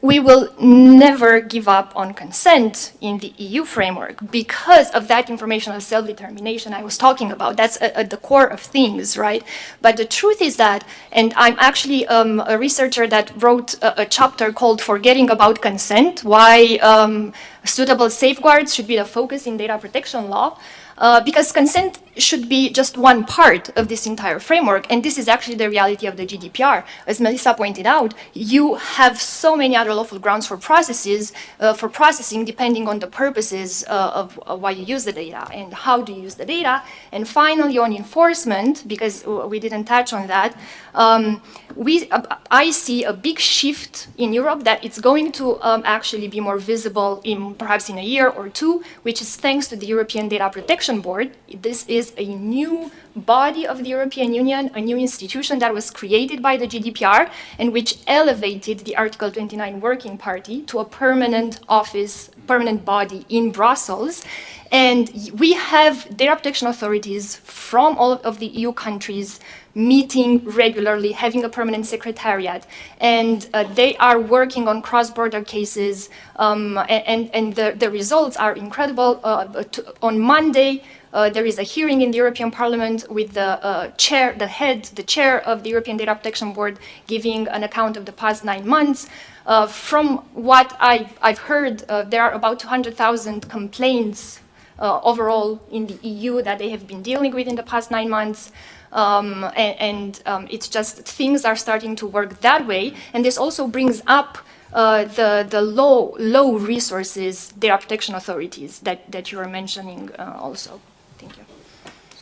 we will never give up on consent in the EU framework because of that informational self-determination I was talking about. That's at, the core of things, right? But the truth is that, and I'm actually um, a researcher that wrote a, a, chapter called Forgetting About Consent, why um, suitable safeguards should be the focus in data protection law. Uh, because consent should be just one part of this entire framework, and this is actually the reality of the GDPR. As Melissa pointed out, you have so many other lawful grounds for processes, uh, for processing, depending on the purposes uh, of, of, why you use the data and how do you use the data. And finally, on enforcement, because we didn't touch on that, um, we, uh, I see a big shift in Europe that it's going to um, actually be more visible in perhaps in a year or two, which is thanks to the European Data Protection Board. This is a new body of the European Union, a new institution that was created by the GDPR and which elevated the Article 29 Working Party to a permanent office, permanent body in Brussels. And we have data protection authorities from all of the EU countries meeting regularly, having a permanent secretariat, and uh, they are working on cross-border cases, um, and, and the, the results are incredible. Uh, on Monday, Uh, there is a hearing in the European Parliament with the uh, chair, the head, the chair of the European Data Protection Board giving an account of the past nine months. Uh, from what I, I've heard, uh, there are about 200,000 complaints uh, overall in the EU that they have been dealing with in the past nine months. Um, and and um, it's just things are starting to work that way. And this also brings up uh, the, the low, low resources data protection authorities that, that you were mentioning uh, also.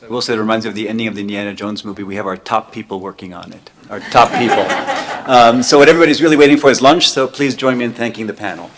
I will say it reminds me of the ending of the Indiana Jones movie. We have our top people working on it, our top people. [laughs] Um, So what everybody's really waiting for is lunch, so please join me in thanking the panel.